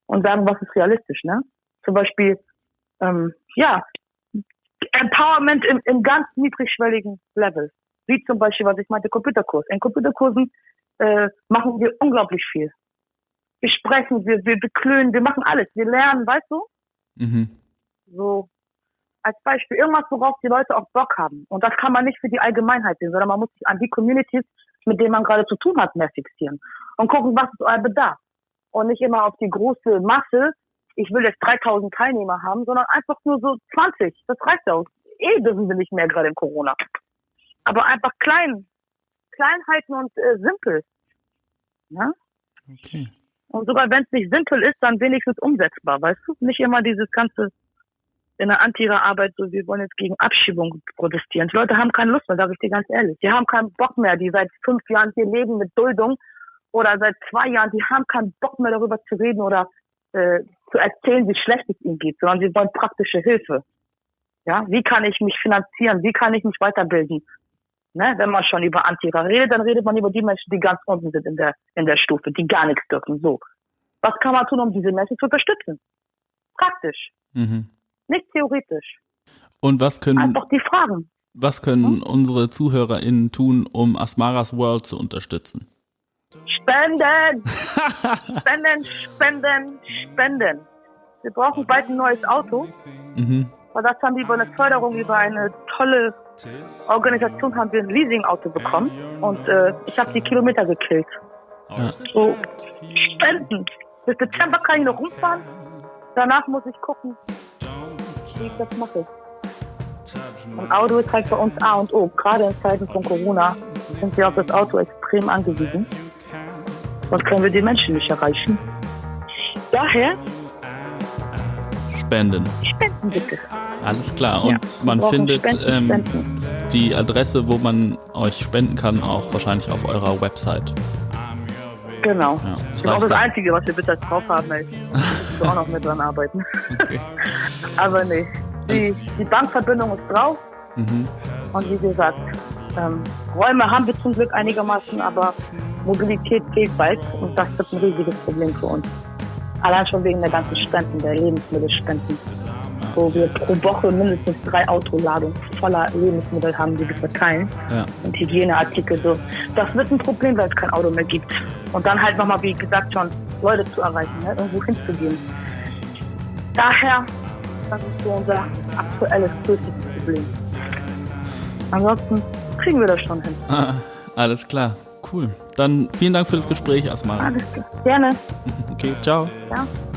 Und sagen, was ist realistisch, ne? Zum Beispiel, ähm, ja, Empowerment im, im ganz niedrigschwelligen Level. Wie zum Beispiel, was ich meinte, Computerkurs. In Computerkursen äh, machen wir unglaublich viel. Wir sprechen, wir, wir beklönen, wir machen alles. Wir lernen, weißt du? Mhm. So als Beispiel irgendwas, worauf die Leute auch Bock haben. Und das kann man nicht für die Allgemeinheit sehen, sondern man muss sich an die Communities, mit denen man gerade zu tun hat, mehr fixieren. Und gucken, was ist euer Bedarf. Und nicht immer auf die große Masse, ich will jetzt 3000 Teilnehmer haben, sondern einfach nur so 20. Das reicht auch. eh dürfen wir nicht mehr gerade in Corona. Aber einfach klein, klein halten und äh, simpel. Ja? Okay. Und sogar wenn es nicht simpel ist, dann wenigstens umsetzbar, weißt du? Nicht immer dieses ganze in der Antira-Arbeit, so wir wollen jetzt gegen Abschiebung protestieren. Die Leute haben keine Lust mehr, sage ich dir ganz ehrlich. Die haben keinen Bock mehr, die seit fünf Jahren hier leben mit Duldung oder seit zwei Jahren, die haben keinen Bock mehr darüber zu reden oder äh, zu erzählen, wie schlecht es ihnen geht, sondern sie wollen praktische Hilfe. Ja, wie kann ich mich finanzieren? Wie kann ich mich weiterbilden? Ne, wenn man schon über Antira redet, dann redet man über die Menschen, die ganz unten sind in der, in der Stufe, die gar nichts dürfen. So. Was kann man tun, um diese Menschen zu unterstützen? Praktisch. Mhm. Nicht theoretisch. Und was können, Einfach die Fragen. was können unsere ZuhörerInnen tun, um Asmaras World zu unterstützen? Spenden! spenden, spenden, spenden. Wir brauchen bald ein neues Auto. Mhm. Weil das haben wir über eine Förderung, über eine tolle Organisation haben wir ein Leasing-Auto bekommen. Und äh, ich habe die Kilometer gekillt. Ja. So, spenden. Bis Dezember kann ich noch rumfahren. Danach muss ich gucken, wie ich das mache. Ein Auto ist halt bei uns A und O. Gerade in Zeiten von Corona sind wir auf das Auto extrem angewiesen. Sonst können wir die Menschen nicht erreichen. Daher Spenden. spenden bitte. Alles klar. Und Ja, man findet Spenden, ähm, Spenden. die Adresse, wo man euch spenden kann, auch wahrscheinlich auf eurer Website. Genau. Ja, das Das ist auch das. Einzige, was wir bitte drauf haben. Müssen wir auch noch mit dran arbeiten. Okay. Aber nee. Die, die Bankverbindung ist drauf. Mhm. Und wie gesagt, ähm, Räume haben wir zum Glück einigermaßen, aber Mobilität fehlt bald. Und das wird ein riesiges Problem für uns. Allein schon wegen der ganzen Spenden, der Lebensmittelspenden. Wo wir pro Woche mindestens drei Autoladungen voller Lebensmittel haben, die wir verteilen. Ja. und Hygieneartikel so. Das wird ein Problem, weil es kein Auto mehr gibt. Und dann halt nochmal, wie gesagt schon, Leute zu erreichen, ne? irgendwo hinzugehen. Daher, das ist so unser aktuelles größtes Problem. Ansonsten kriegen wir das schon hin. Ah, alles klar. Cool. Dann vielen Dank für das Gespräch, Asmara. Alles klar. Gerne. Okay, ciao. Need